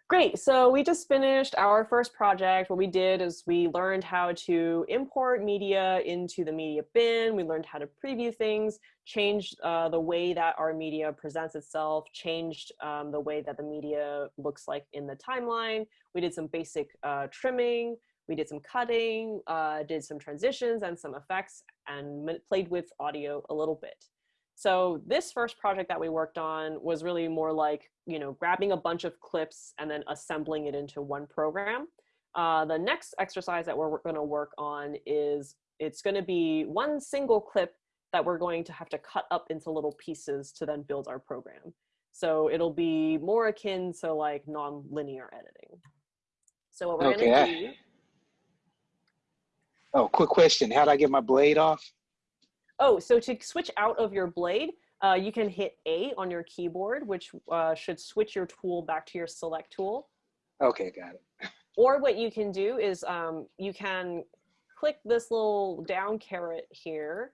Great. So we just finished our first project. What we did is we learned how to import media into the media bin. We learned how to preview things, changed uh, the way that our media presents itself, changed um, the way that the media looks like in the timeline. We did some basic uh, trimming. We did some cutting, uh, did some transitions and some effects, and played with audio a little bit. So this first project that we worked on was really more like, you know, grabbing a bunch of clips and then assembling it into one program. Uh, the next exercise that we're going to work on is it's going to be one single clip that we're going to have to cut up into little pieces to then build our program. So it'll be more akin to like non-linear editing. So what we're Okay, going to do Oh, quick question. How do I get my blade off? Oh, so to switch out of your blade, uh, you can hit A on your keyboard, which uh, should switch your tool back to your select tool. Okay, got it. Or what you can do is um, you can click this little down caret here,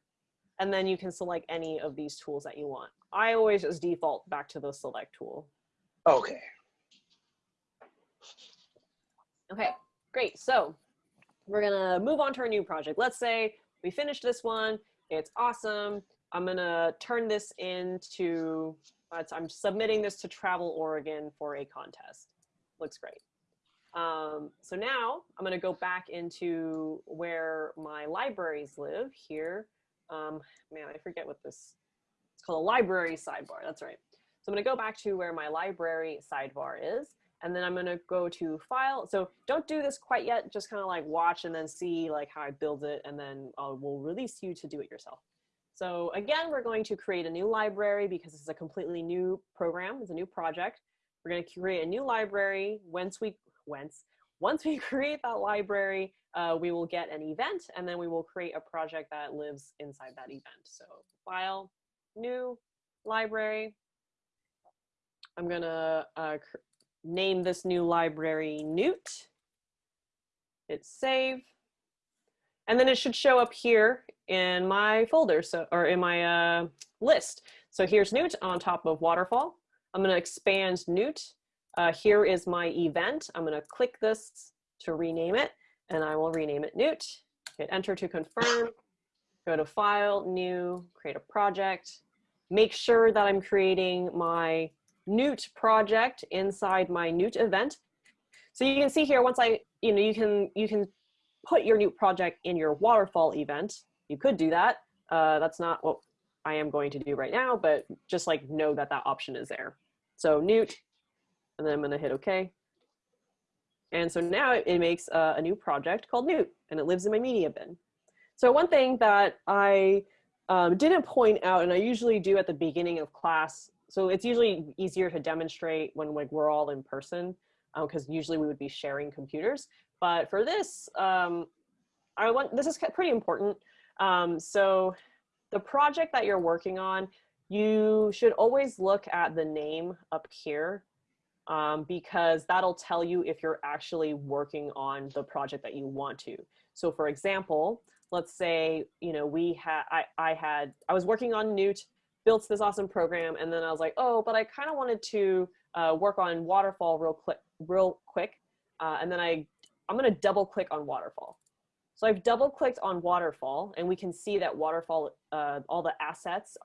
and then you can select any of these tools that you want. I always just default back to the select tool. Okay. Okay, great. So we're gonna move on to our new project. Let's say we finished this one, it's awesome. I'm gonna turn this into, I'm submitting this to Travel Oregon for a contest. Looks great. Um, so now I'm gonna go back into where my libraries live here. Um, man, I forget what this, it's called a library sidebar, that's right. So I'm gonna go back to where my library sidebar is, and then I'm gonna go to file. So don't do this quite yet, just kind of like watch and then see like how I build it, and then uh, we'll release you to do it yourself. So again, we're going to create a new library because this is a completely new program, it's a new project. We're gonna create a new library. Once we, once, once we create that library, uh, we will get an event and then we will create a project that lives inside that event. So file, new, library. I'm gonna uh, name this new library Newt. Hit save. And then it should show up here in my folder, so or in my uh, list. So here's Newt on top of Waterfall. I'm gonna expand Newt. Uh, here is my event. I'm gonna click this to rename it, and I will rename it Newt. Hit enter to confirm. Go to File, New, create a project. Make sure that I'm creating my Newt project inside my Newt event. So you can see here, once I, you know, you can, you can put your Newt project in your waterfall event. You could do that. Uh, that's not what I am going to do right now, but just like know that that option is there. So Newt, and then I'm gonna hit okay. And so now it, makes uh, a new project called Newt, and it lives in my media bin. So one thing that I um, didn't point out, and I usually do at the beginning of class, so it's usually easier to demonstrate when like we're all in person, because usually we would be sharing computers. But for this, um, I want this is pretty important. Um, so the project that you're working on, you should always look at the name up here um, because that'll tell you if you're actually working on the project that you want to. So for example, let's say, you know, we had, I, I had, I was working on Newt, built this awesome program, and then I was like, oh, but I kind of wanted to uh, work on Waterfall real quick, real quick. Uh, and then I, I'm gonna double click on Waterfall. So I've double clicked on Waterfall and we can see that Waterfall, uh, all the assets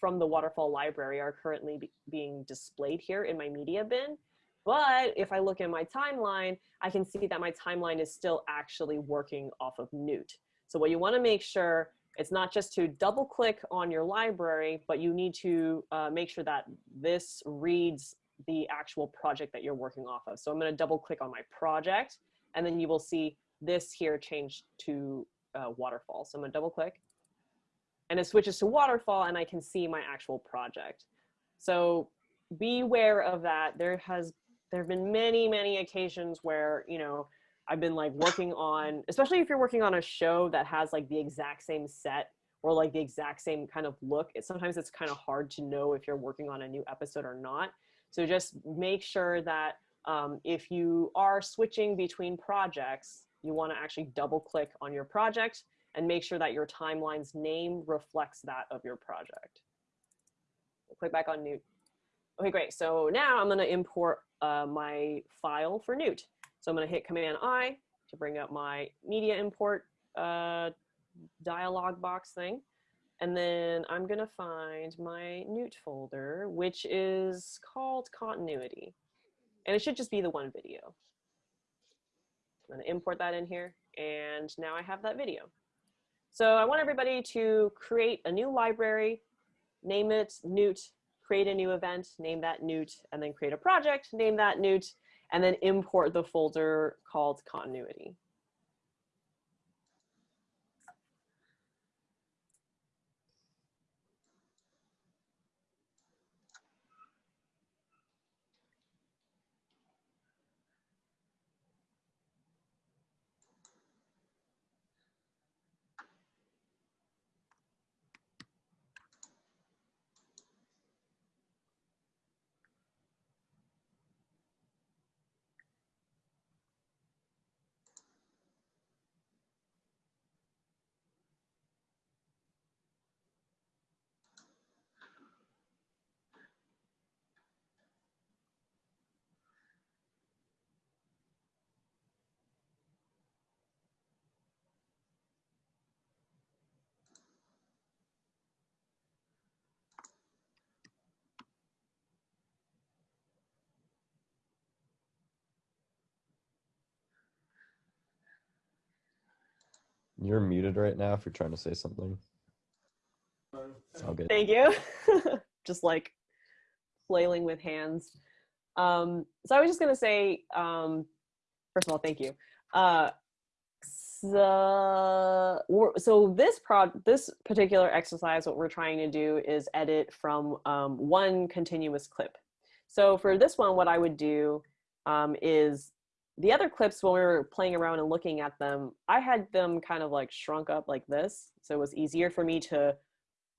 from the Waterfall library are currently be being displayed here in my media bin. But if I look in my timeline, I can see that my timeline is still actually working off of Newt. So what you wanna make sure It's not just to double click on your library, but you need to uh, make sure that this reads the actual project that you're working off of. So I'm going to double click on my project and then you will see this here change to uh, waterfall. So I'm going to double click and it switches to waterfall and I can see my actual project. So beware of that. There has there have been many many occasions where you know I've been like working on, especially if you're working on a show that has like the exact same set or like the exact same kind of look. It, sometimes it's kind of hard to know if you're working on a new episode or not. So just make sure that um, if you are switching between projects, you want to actually double click on your project and make sure that your timeline's name reflects that of your project. Click back on Newt. Okay, great. So now I'm going to import uh, my file for Newt. So I'm going to hit Command I to bring up my media import uh, dialog box thing. And then I'm going to find my Newt folder, which is called continuity. And it should just be the one video. I'm going to import that in here. And now I have that video. So I want everybody to create a new library, name it Newt, create a new event, name that Newt, and then create a project, name that Newt, and then import the folder called continuity. You're muted right now if you're trying to say something. Thank you. just like flailing with hands. Um, so I was just gonna say, um, first of all, thank you. Uh, so, so this prod, this particular exercise, what we're trying to do is edit from um, one continuous clip. So for this one, what I would do um, is the other clips when we were playing around and looking at them, I had them kind of like shrunk up like this. So it was easier for me to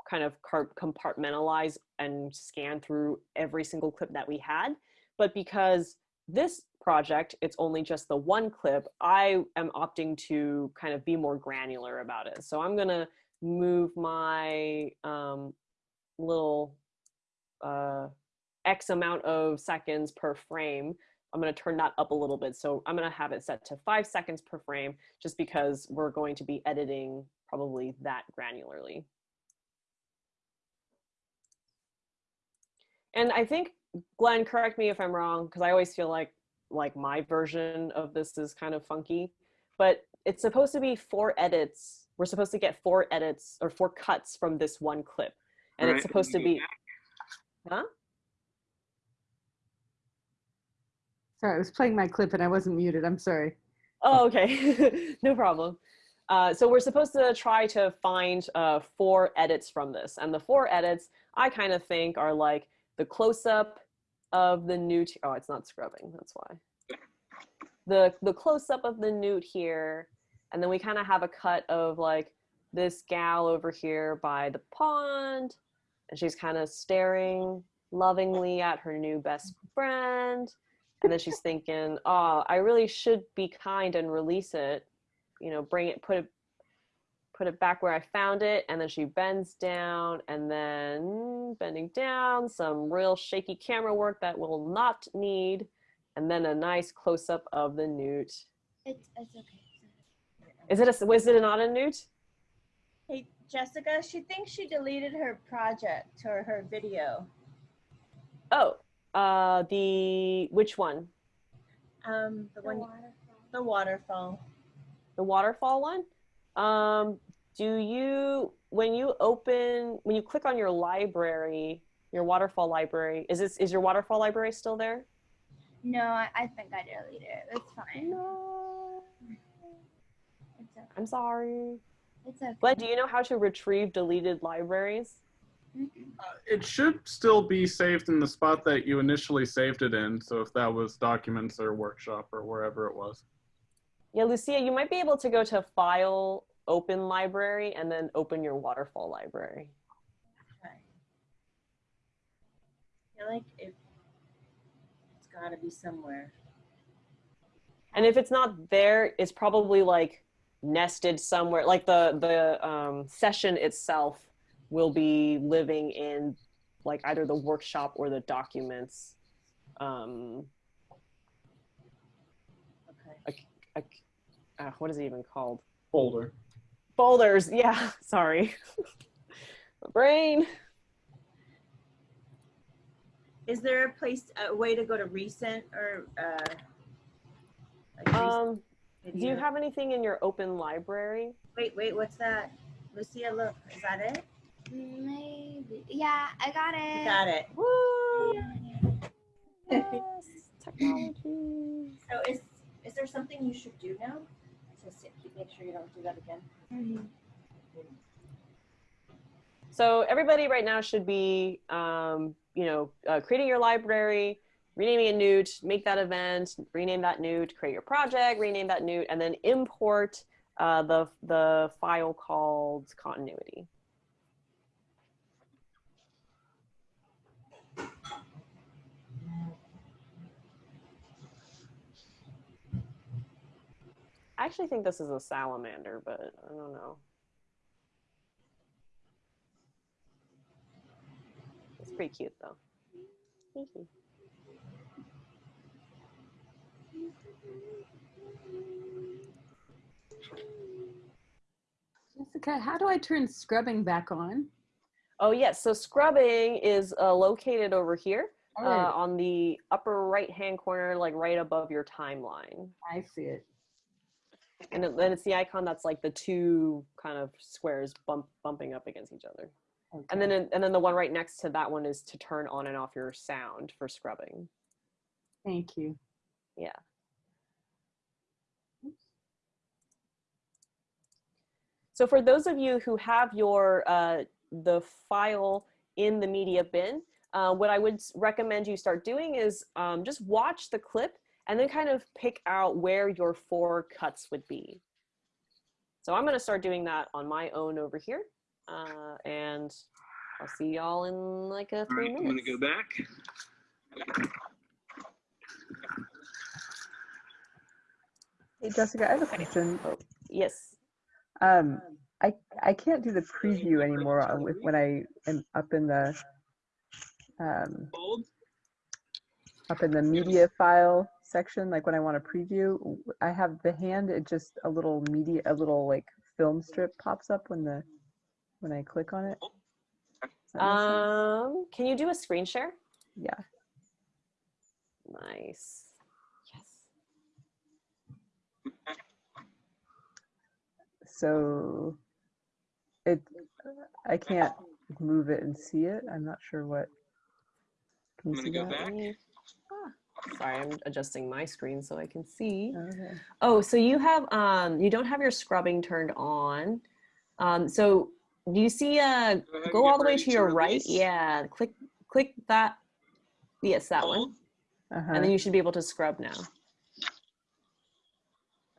kind of compartmentalize and scan through every single clip that we had. But because this project, it's only just the one clip, I am opting to kind of be more granular about it. So I'm gonna move my um, little uh, X amount of seconds per frame. I'm going to turn that up a little bit. So I'm going to have it set to five seconds per frame just because we're going to be editing probably that granularly. And I think, Glenn, correct me if I'm wrong, because I always feel like like my version of this is kind of funky, but it's supposed to be four edits. We're supposed to get four edits or four cuts from this one clip. And it's supposed to be, huh? Sorry, I was playing my clip and I wasn't muted. I'm sorry. Oh, okay. no problem. Uh, so we're supposed to try to find uh, four edits from this. And the four edits I kind of think are like the close-up of the newt. Oh, it's not scrubbing. That's why. The, the close-up of the newt here. And then we kind of have a cut of like this gal over here by the pond. And she's kind of staring lovingly at her new best friend and then she's thinking oh i really should be kind and release it you know bring it put it put it back where i found it and then she bends down and then bending down some real shaky camera work that will not need and then a nice close-up of the newt It's, it's okay. is it a was it not a newt Hey, Jessica, she thinks she deleted her project or her video. oh uh the which one Um, the one, the waterfall. the waterfall one um do you when you open when you click on your library, your waterfall library, is this is your waterfall library still there? No, I, I think I deleted it. It's fine. No. It's okay. I'm sorry. It's okay. Glenn, do you know how to retrieve deleted libraries? Uh, it should still be saved in the spot that you initially saved it in. So if that was documents or workshop or wherever it was. Yeah, Lucia, you might be able to go to File, Open Library, and then open your waterfall library. Okay. I feel like it, it's gotta be somewhere. And if it's not there, it's probably like nested somewhere. Like the the um, session itself will be living in like either the workshop or the documents. Um, Okay. a, uh, what is it even called? Folder. Folders. Yeah, sorry. My brain. Is there a place, a way to go to recent or, uh? like recent Um, do you have anything in your open library? Wait, wait, what's that? Lucia, look, is that it? Maybe. Yeah, I got it. You got it. Woo! Yes, technology. So is, is there something you should do now? To see- make sure you don't do that again? Mhm. So everybody right now should be, um, you know, uh, creating your library, renaming it Newt, make that event, rename that Newt, create your project, rename that Newt, and then import uh, the the file called continuity. I actually think this is a salamander, but I don't know. It's pretty cute though. Thank you. Jessica, how do I turn scrubbing back on? Oh yes, so scrubbing is uh, located over here uh, on the upper right hand corner, like right above your timeline. I see it. And it- then it's the icon that's like the two kind of squares bump, bumping up against each other. And then and then the one right next to that one is to turn on and off your sound for scrubbing. Thank you. Yeah. So for those of you who have your uh, the file in the media bin, uh, what I would recommend you start doing is um, just watch the clip and then kind of pick out where your four cuts would be. So I'm going to start doing that on my own over here, uh, and I'll see y'all in like a All three right, I'm gonna go back. Hey, Jessica, I have a question. Yes. Um, I I can't do the preview anymore with when I am up in the um, up in the media file section. Like when I want to preview, I have the hand. It just a little media, a little like film strip pops up when the when I click on it. Does sense? Um, can you do a screen share? yeah. Nice. Yes. So it I can't move it and see it. I'm not sure what. Can you I'm see gonna go that? back. Mm, ah, Sorry, I'm adjusting my screen so I can see. Okay. Oh, so you have um you don't have your scrubbing turned on. Um so do you see uh go all the way ready to to your right? Yeah, click click that. Yes, that one. Uh-huh. And then you should be able to scrub now.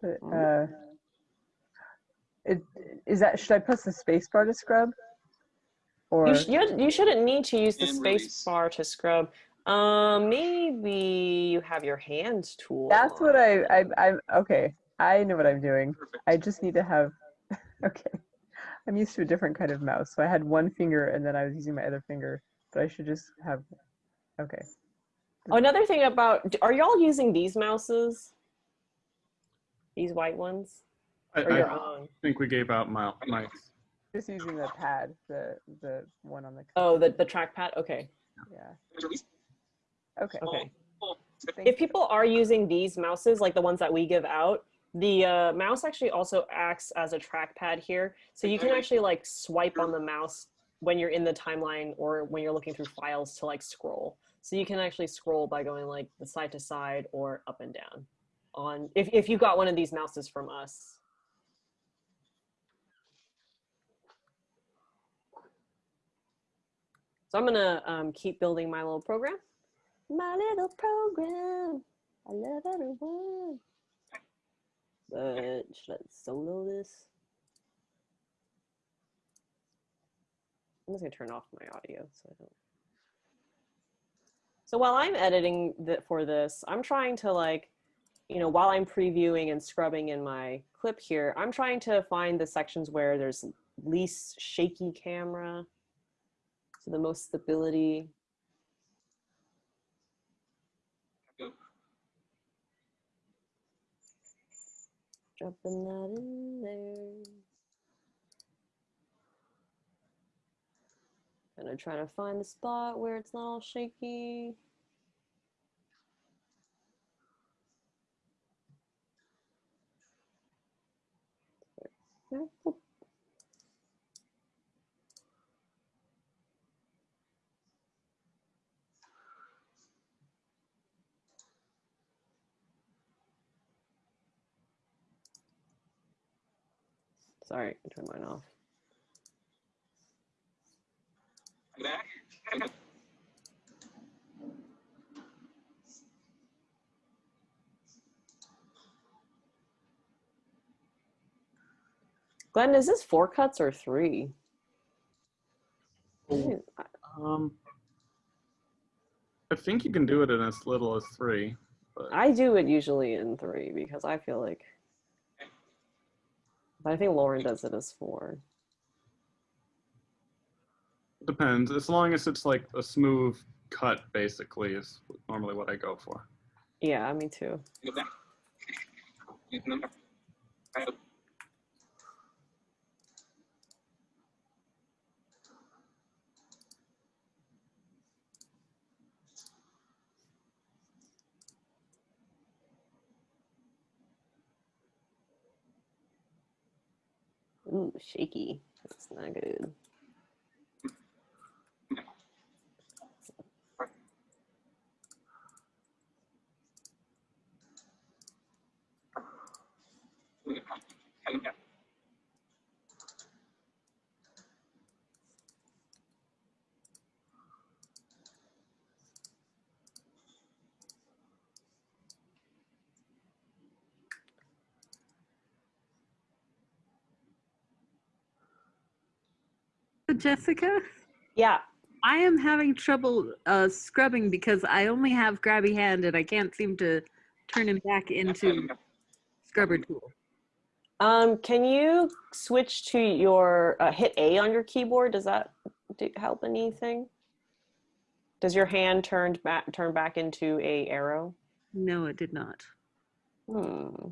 But, uh, it, is that should I press the space bar to scrub? Or You, sh- you, you shouldn't need to use the space release. bar to scrub. Um, maybe you have your hands tool. that's what. I, I I'm okay. I know what I'm doing. Perfect. I just need to have okay. I'm used to a different kind of mouse. So I had one finger and then I was using my other finger, but I should just have okay. Oh, another thing about are y'all using these mouses? These white ones? I, Or I your own? think we gave out my mics. Just using the pad, the the one on the Oh, the, the trackpad? Okay. yeah. Release. Okay. Okay. If people are using these mouses, like the ones that we give out, the uh, mouse actually also acts as a trackpad here. So you can actually like swipe on the mouse when you're in the timeline or when you're looking through files to like scroll. So you can actually scroll by going like the side to side or up and down on if, if you got one of these mouses from us. So I'm gonna um, keep building my little program. My little program. I love everyone. But should I solo this? I'm just gonna turn off my audio so I don't. So while I'm editing the, for this, I'm trying to like, you know, while I'm previewing and scrubbing in my clip here, I'm trying to find the sections where there's least shaky camera, so the most stability. Dropping that in there. Kind of trying to find the spot where it's not all shaky. Sorry, I turned mine off. Glenn, is this four cuts or three? I- Um, I think you can do it in as little as three. But I do it usually in three because I feel like, but I think Lauren does it as four. depends. As long as it's like a smooth cut, basically, is normally what I go for. Yeah, me too. Ooh, shaky. That's not good. Jessica, Yeah. I am having trouble uh, scrubbing because I only have grabby hand and I can't seem to turn him back into scrubber tool. Um, can you switch to your uh, hit A on your keyboard? Does that do, help anything? Does your hand turn back turn back into a arrow? No, it did not. Hmm.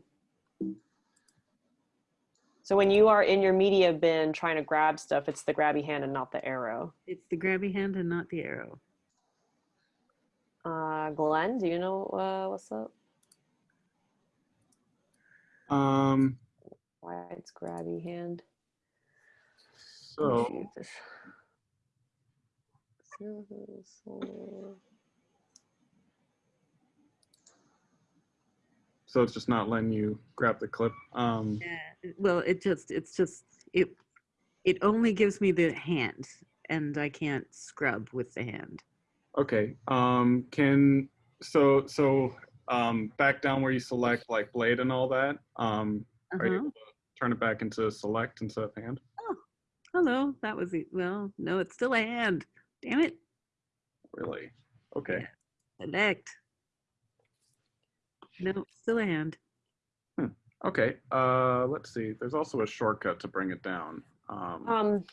So when you are in your media bin trying to grab stuff, it's the grabby hand and not the arrow. It's the grabby hand and not the arrow. Uh, Glenn, do you know uh, what's up? Um, Why it's grabby hand? so so it's just not letting you grab the clip. Um, Yeah. Well, it just it's just it it only gives me the hand and I can't scrub with the hand. okay. Um, can so so um, back down where you select like blade and all that. Um, are you Uh-huh. able to turn it back into select instead of hand? Oh, hello, that was it. Well, no, it's still a hand. Damn it. Really? Okay. Select. No, still a hand. Okay. Uh, let's see. There's also a shortcut to bring it down. Um, Um,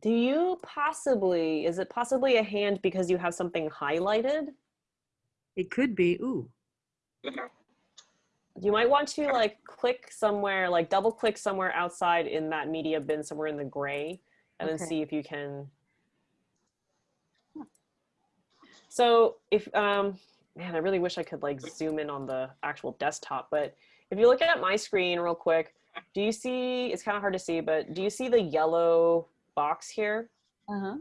do you possibly, is it possibly a hand because you have something highlighted? It could be. Ooh. You might want to like click somewhere, like double click somewhere outside in that media bin, somewhere in the gray, and then see if you can. So if, um, man, I really wish I could like zoom in on the actual desktop, but if you look at my screen real quick, do you see, it's kind of hard to see, but do you see the yellow box here? Uh-huh.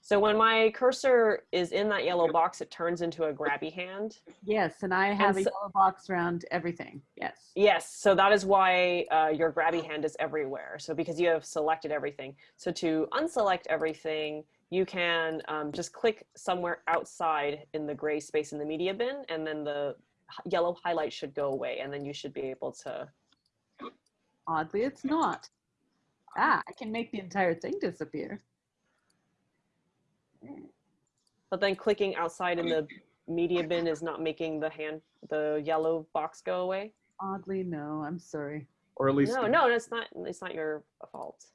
So when my cursor is in that yellow box, it turns into a grabby hand. Yes, and I have a so- yellow box around everything. Yes. Yes, so that is why uh, your grabby hand is everywhere. So because you have selected everything. So to unselect everything, you can um, just click somewhere outside in the gray space in the media bin, and then the yellow highlight should go away, and then you should be able to. Oddly, it's not. Ah, I can make the entire thing disappear. But then clicking outside in the media bin is not making the hand, the yellow box go away. Oddly, no. I'm sorry. Or at least No, no, it's not. It's not your fault.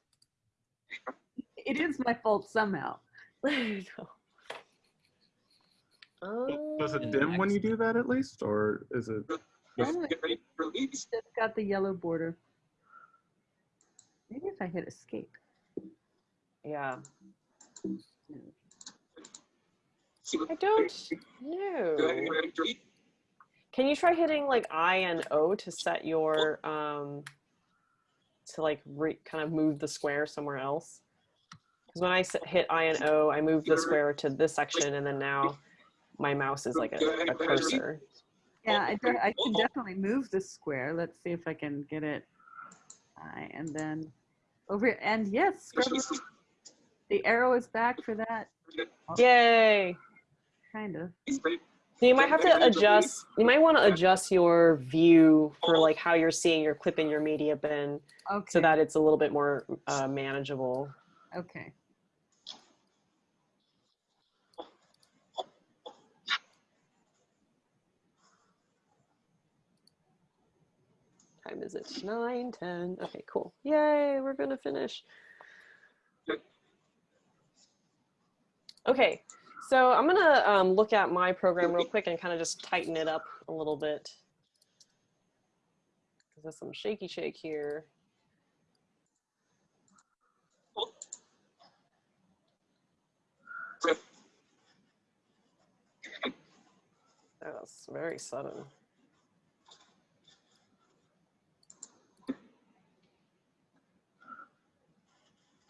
It is my fault somehow. No. does it Um, dim when you do that at least, or is it? Just, Normally, Get ready for release. it's got the yellow border. Maybe if I hit escape. Yeah. No. See what- I don't Go ahead and know. get ready to release. Can you try hitting like I and O to set your um to like re- kind of move the square somewhere else? Because when I hit I and O, I move the square to this section, and then now my mouse is like a, a cursor. Yeah, I, de- I can definitely move the square. Let's see if I can get it. I and then over here. And yes, scrub- the arrow is back for that. Yay! Kind of. So you might have to adjust. You might want to adjust your view for like how you're seeing your clip in your media bin, Okay. so that it's a little bit more uh, manageable. Okay. Time is it? Nine, ten. Okay, cool. Yay, we're gonna finish. Okay, so I'm gonna um, look at my program real quick and kind of just tighten it up a little bit. 'Cause There's some shaky shake here. That was very sudden. Go ahead and reach out.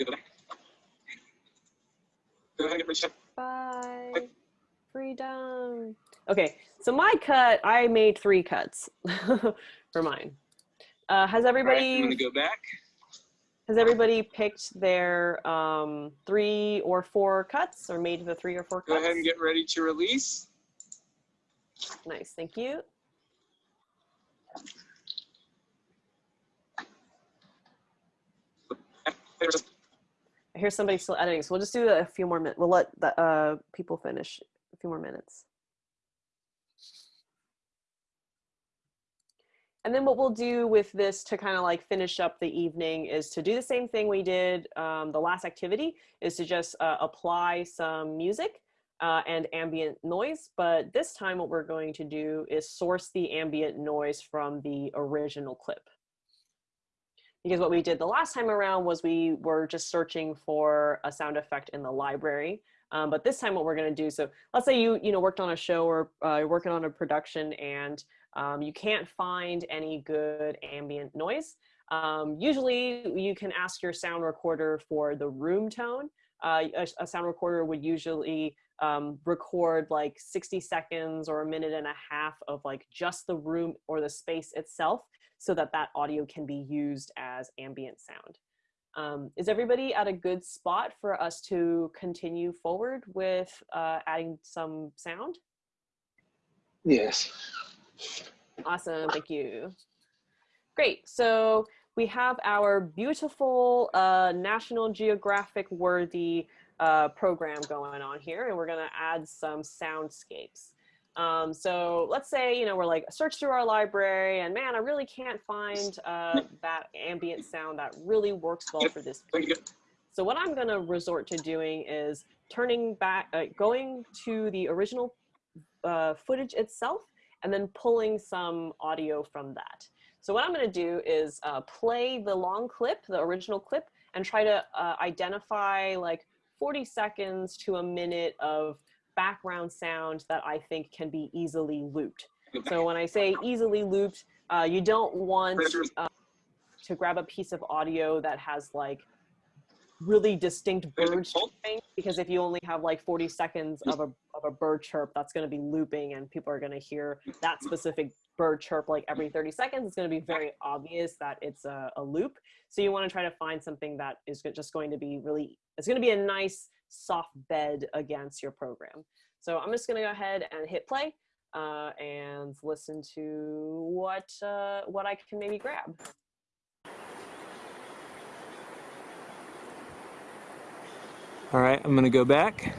Bye. Freedom. Okay, so my cut, I made three cuts for mine. Uh, has All right, I'm everybody gonna go back. has everybody picked their um, three or four cuts or made the three or four Go ahead and get ready to release. Nice, thank you. I hear somebody still editing, so we'll just do a few more minutes. We'll let the uh, people finish a few more minutes. And then what we'll do with this to kind of like finish up the evening is to do the same thing we did um, the last activity is to just uh, apply some music uh, and ambient noise. But this time what we're going to do is source the ambient noise from the original clip because what we did the last time around was we were just searching for a sound effect in the library. Um, but this time what we're going to do, so let's say you, you know, worked on a show or uh, you're working on a production and um, you can't find any good ambient noise. Um, usually you can ask your sound recorder for the room tone. Uh, a, a sound recorder would usually um, record like 60 seconds or a minute and a half of like just the room or the space itself so that that audio can be used as ambient sound. Um, is everybody at a good spot for us to continue forward with uh, adding some sound? Yes. Awesome, thank you. Great, so we have our beautiful uh, National Geographic worthy uh, program going on here, and we're gonna add some soundscapes. Um, so let's say, you know, we're like search through our library and man, I really can't find uh, that ambient sound that really works well for this piece. So what I'm gonna resort to doing is turning back, uh, going to the original uh, footage itself and then pulling some audio from that. So what I'm gonna do is uh, play the long clip, the original clip, and try to uh, identify like 40 seconds to a minute of background sound that I think can be easily looped. So when I say easily looped, Uh, you don't want uh, to grab a piece of audio that has like really distinct bird chirping because if you only have like 40 seconds of a, of a bird chirp, that's going to be looping and people are going to hear that specific bird chirp like every 30 seconds. It's going to be very obvious that it's a, a loop. So you want to try to find something that is just going to be really, it's going to be a nice soft bed against your program. So I'm just going to go ahead and hit play uh, and listen to what uh, what I can maybe grab. All right, I'm gonna go back.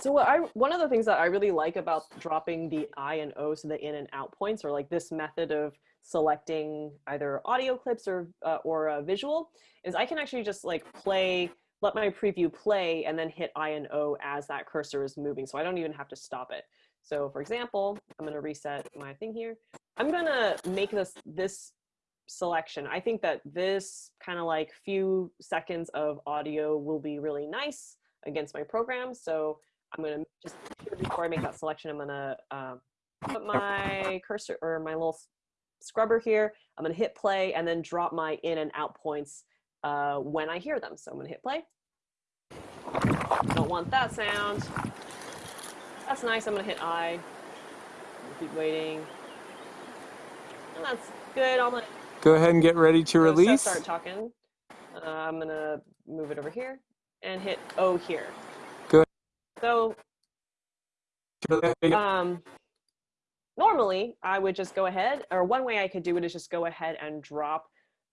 So what I one of the things that I really like about dropping the I and O, so the in and out points, or like this method of selecting either audio clips or uh, or a visual, is I can actually just like play, let my preview play, and then hit I and O as that cursor is moving. So I don't even have to stop it. So for example, I'm gonna reset my thing here. I'm gonna make this this selection. I think that this kind of like few seconds of audio will be really nice against my program. So I'm gonna just before I make that selection, I'm gonna um, put my cursor or my little scrubber here. I'm gonna hit play and then drop my in and out points uh, when I hear them. So I'm gonna hit play. Don't want that sound. That's nice. I'm gonna hit I. Keep waiting. And that's good. I'm gonna Go ahead and get ready to release. start talking. Uh, I'm gonna move it over here and hit O here. So um, normally I would just go ahead, or one way I could do it is just go ahead and drop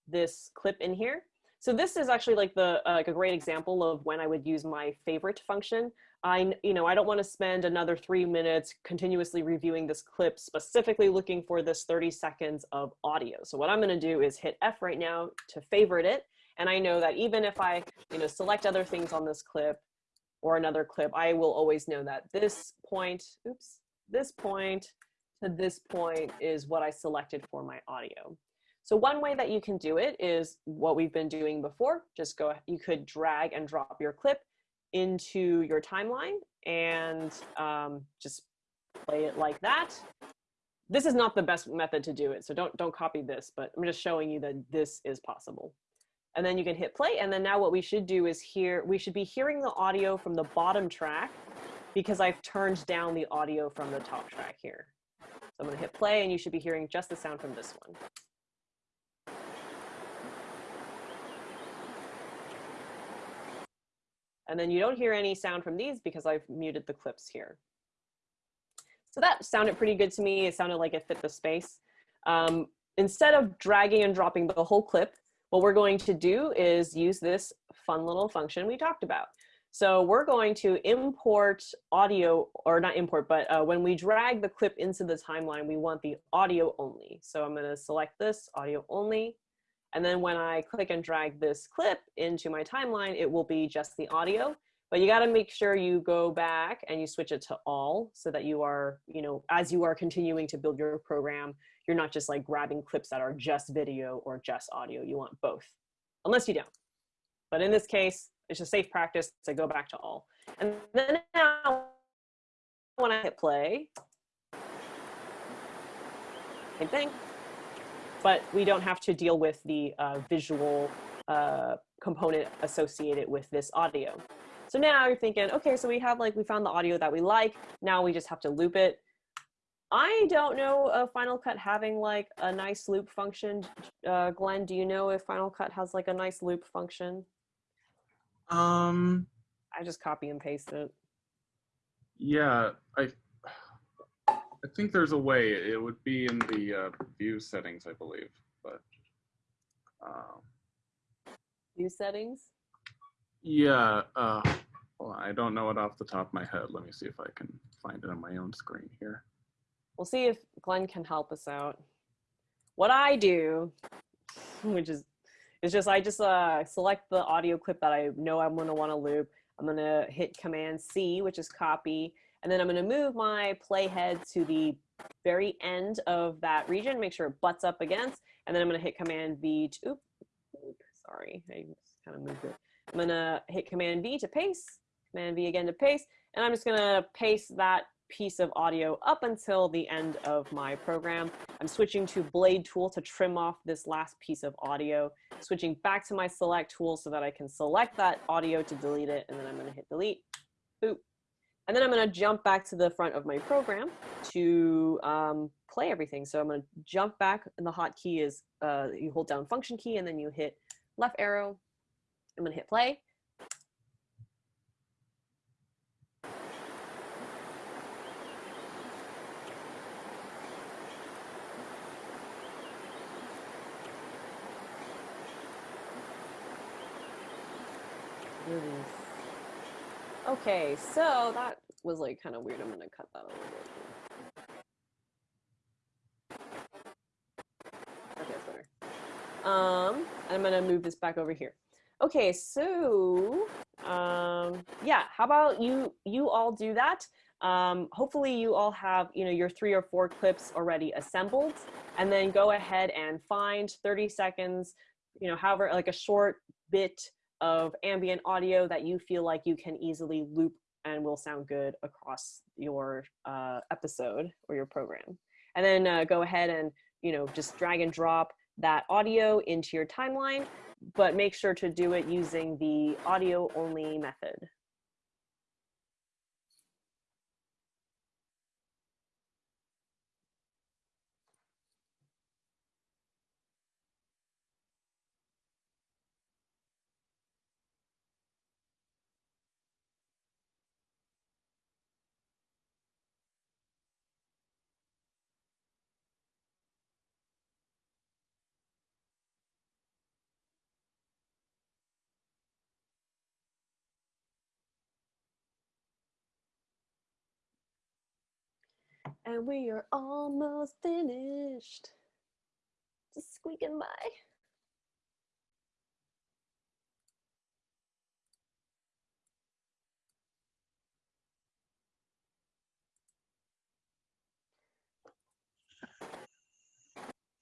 this clip in here. So this is actually like the uh, like a great example of when I would use my favorite function. I you know I don't want to spend another three minutes continuously reviewing this clip, specifically looking for this 30 seconds of audio. So what I'm going to do is hit F right now to favorite it, and I know that even if I you know select other things on this clip, or another clip, I will always know that this point, oops, this point to this point is what I selected for my audio. So one way that you can do it is what we've been doing before. Just go, you could drag and drop your clip into your timeline and um, just play it like that. This is not the best method to do it, so don't don't copy this, but I'm just showing you that this is possible and then you can hit play. And then now what we should do is hear, we should be hearing the audio from the bottom track because I've turned down the audio from the top track here. So I'm gonna hit play and you should be hearing just the sound from this one. And then you don't hear any sound from these because I've muted the clips here. So that sounded pretty good to me. It sounded like it fit the space. Um, instead of dragging and dropping the whole clip, what we're going to do is use this fun little function we talked about. So we're going to import audio, or not import, but uh, when we drag the clip into the timeline, we want the audio only. So I'm gonna select this, audio only. And then when I click and drag this clip into my timeline, it will be just the audio. But you gotta make sure you go back and you switch it to all so that you are, you know, as you are continuing to build your program, you're not just like grabbing clips that are just video or just audio. You want both, unless you don't. But in this case, it's a safe practice to go back to all. And then now, when I hit play, same thing. But we don't have to deal with the uh, visual uh, component associated with this audio. So now you're thinking, okay, so we have like, we found the audio that we like. Now we just have to loop it. I don't know of Final Cut having like a nice loop function. Uh, Glenn, do you know if Final Cut has like a nice loop function? Um, I just copy and paste it. yeah, I I think there's a way. It would be in the uh, view settings, I believe, but um, View settings. yeah. Uh, well, I don't know it off the top of my head. Let me see if I can find it on my own screen here. We'll see if Glenn can help us out. What I do, which is, is just I just uh, select the audio clip that I know I'm gonna want to loop. I'm gonna hit Command C, which is copy, and then I'm gonna move my playhead to the very end of that region, make sure it butts up against, and then I'm gonna hit Command V. To, oop, oop, sorry, I just kind of moved it. I'm gonna hit Command V to paste, Command V again to paste, and I'm just gonna paste that piece of audio up until the end of my program. I'm switching to Blade tool to trim off this last piece of audio, switching back to my select tool so that I can select that audio to delete it, and then I'm gonna hit delete, boop. And then I'm gonna jump back to the front of my program to um, play everything. So I'm gonna jump back, and the hotkey is, uh, you hold down function key, and then you hit left arrow. I'm gonna hit play. Okay, so that was like kind of weird. I'm gonna cut that a little bit. Okay, that's better. Um, I'm gonna move this back over here. Okay, so um, yeah, how about you you all do that? Um, hopefully you all have you know your three or four clips already assembled, and then go ahead and find 30 seconds, you know, however like a short bit of ambient audio that you feel like you can easily loop and will sound good across your uh, episode or your program. And then uh, go ahead and, you know, just drag and drop that audio into your timeline, but make sure to do it using the audio only method. And we are almost finished. Just squeaking by.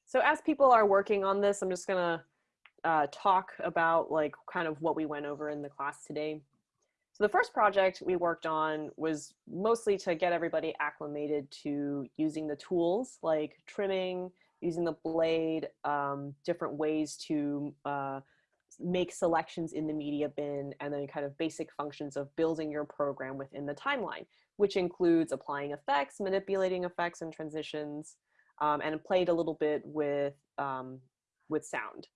So as people are working on this, I'm just gonna uh, talk about like kind of what we went over in the class today. So the first project we worked on was mostly to get everybody acclimated to using the tools like trimming, using the blade, um, different ways to uh, make selections in the media bin, and then kind of basic functions of building your program within the timeline, which includes applying effects, manipulating effects and transitions, um, and played a little bit with, um, with sound.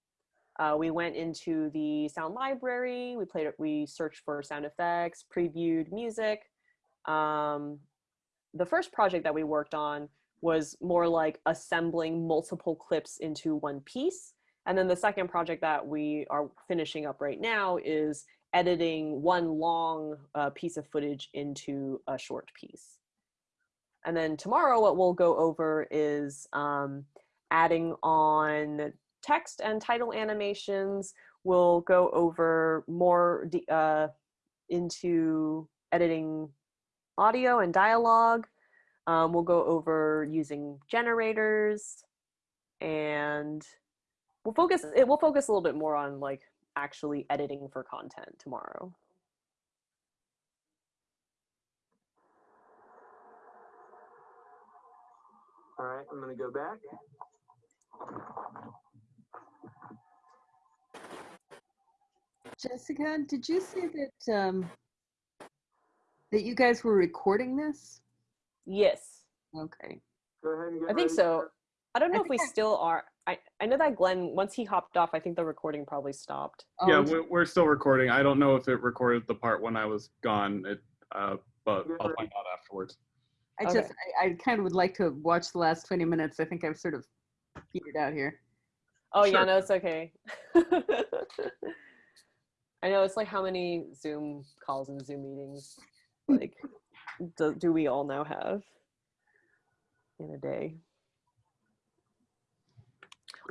Uh, we went into the sound library. We played. We searched for sound effects, previewed music. Um, the first project that we worked on was more like assembling multiple clips into one piece. And then the second project that we are finishing up right now is editing one long uh, piece of footage into a short piece. And then tomorrow, what we'll go over is um, adding on text and title animations. We'll go over more uh, into editing audio and dialogue. Um, we'll go over using generators and we'll focus, it will focus a little bit more on like actually editing for content tomorrow. All right, I'm gonna go back. Jessica, did you say that um, that you guys were recording this? Yes. Okay. Go ahead and get I think ready so. I don't know I if we I- still are. I, I know that Glenn, once he hopped off, I think the recording probably stopped. Oh, yeah, we're, we're still recording. I don't know if it recorded the part when I was gone, it, uh, but I'll find out afterwards. I Okay. just, I, I kind of would like to watch the last 20 minutes. I think I've sort of petered out here. Oh yeah, no, it's okay. I know it's like how many Zoom calls and Zoom meetings, like, do, do we all now have in a day?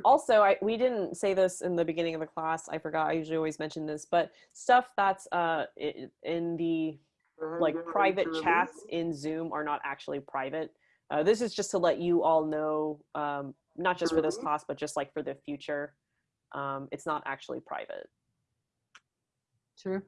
Also, I we didn't say this in the beginning of the class. I forgot. I usually always mention this, but stuff that's uh in the Go ahead and like private chats in Zoom are not actually private. Uh, this is just to let you all know, um, not just for this Mhm. class, but just like for the future. Um, it's not actually private. Sure.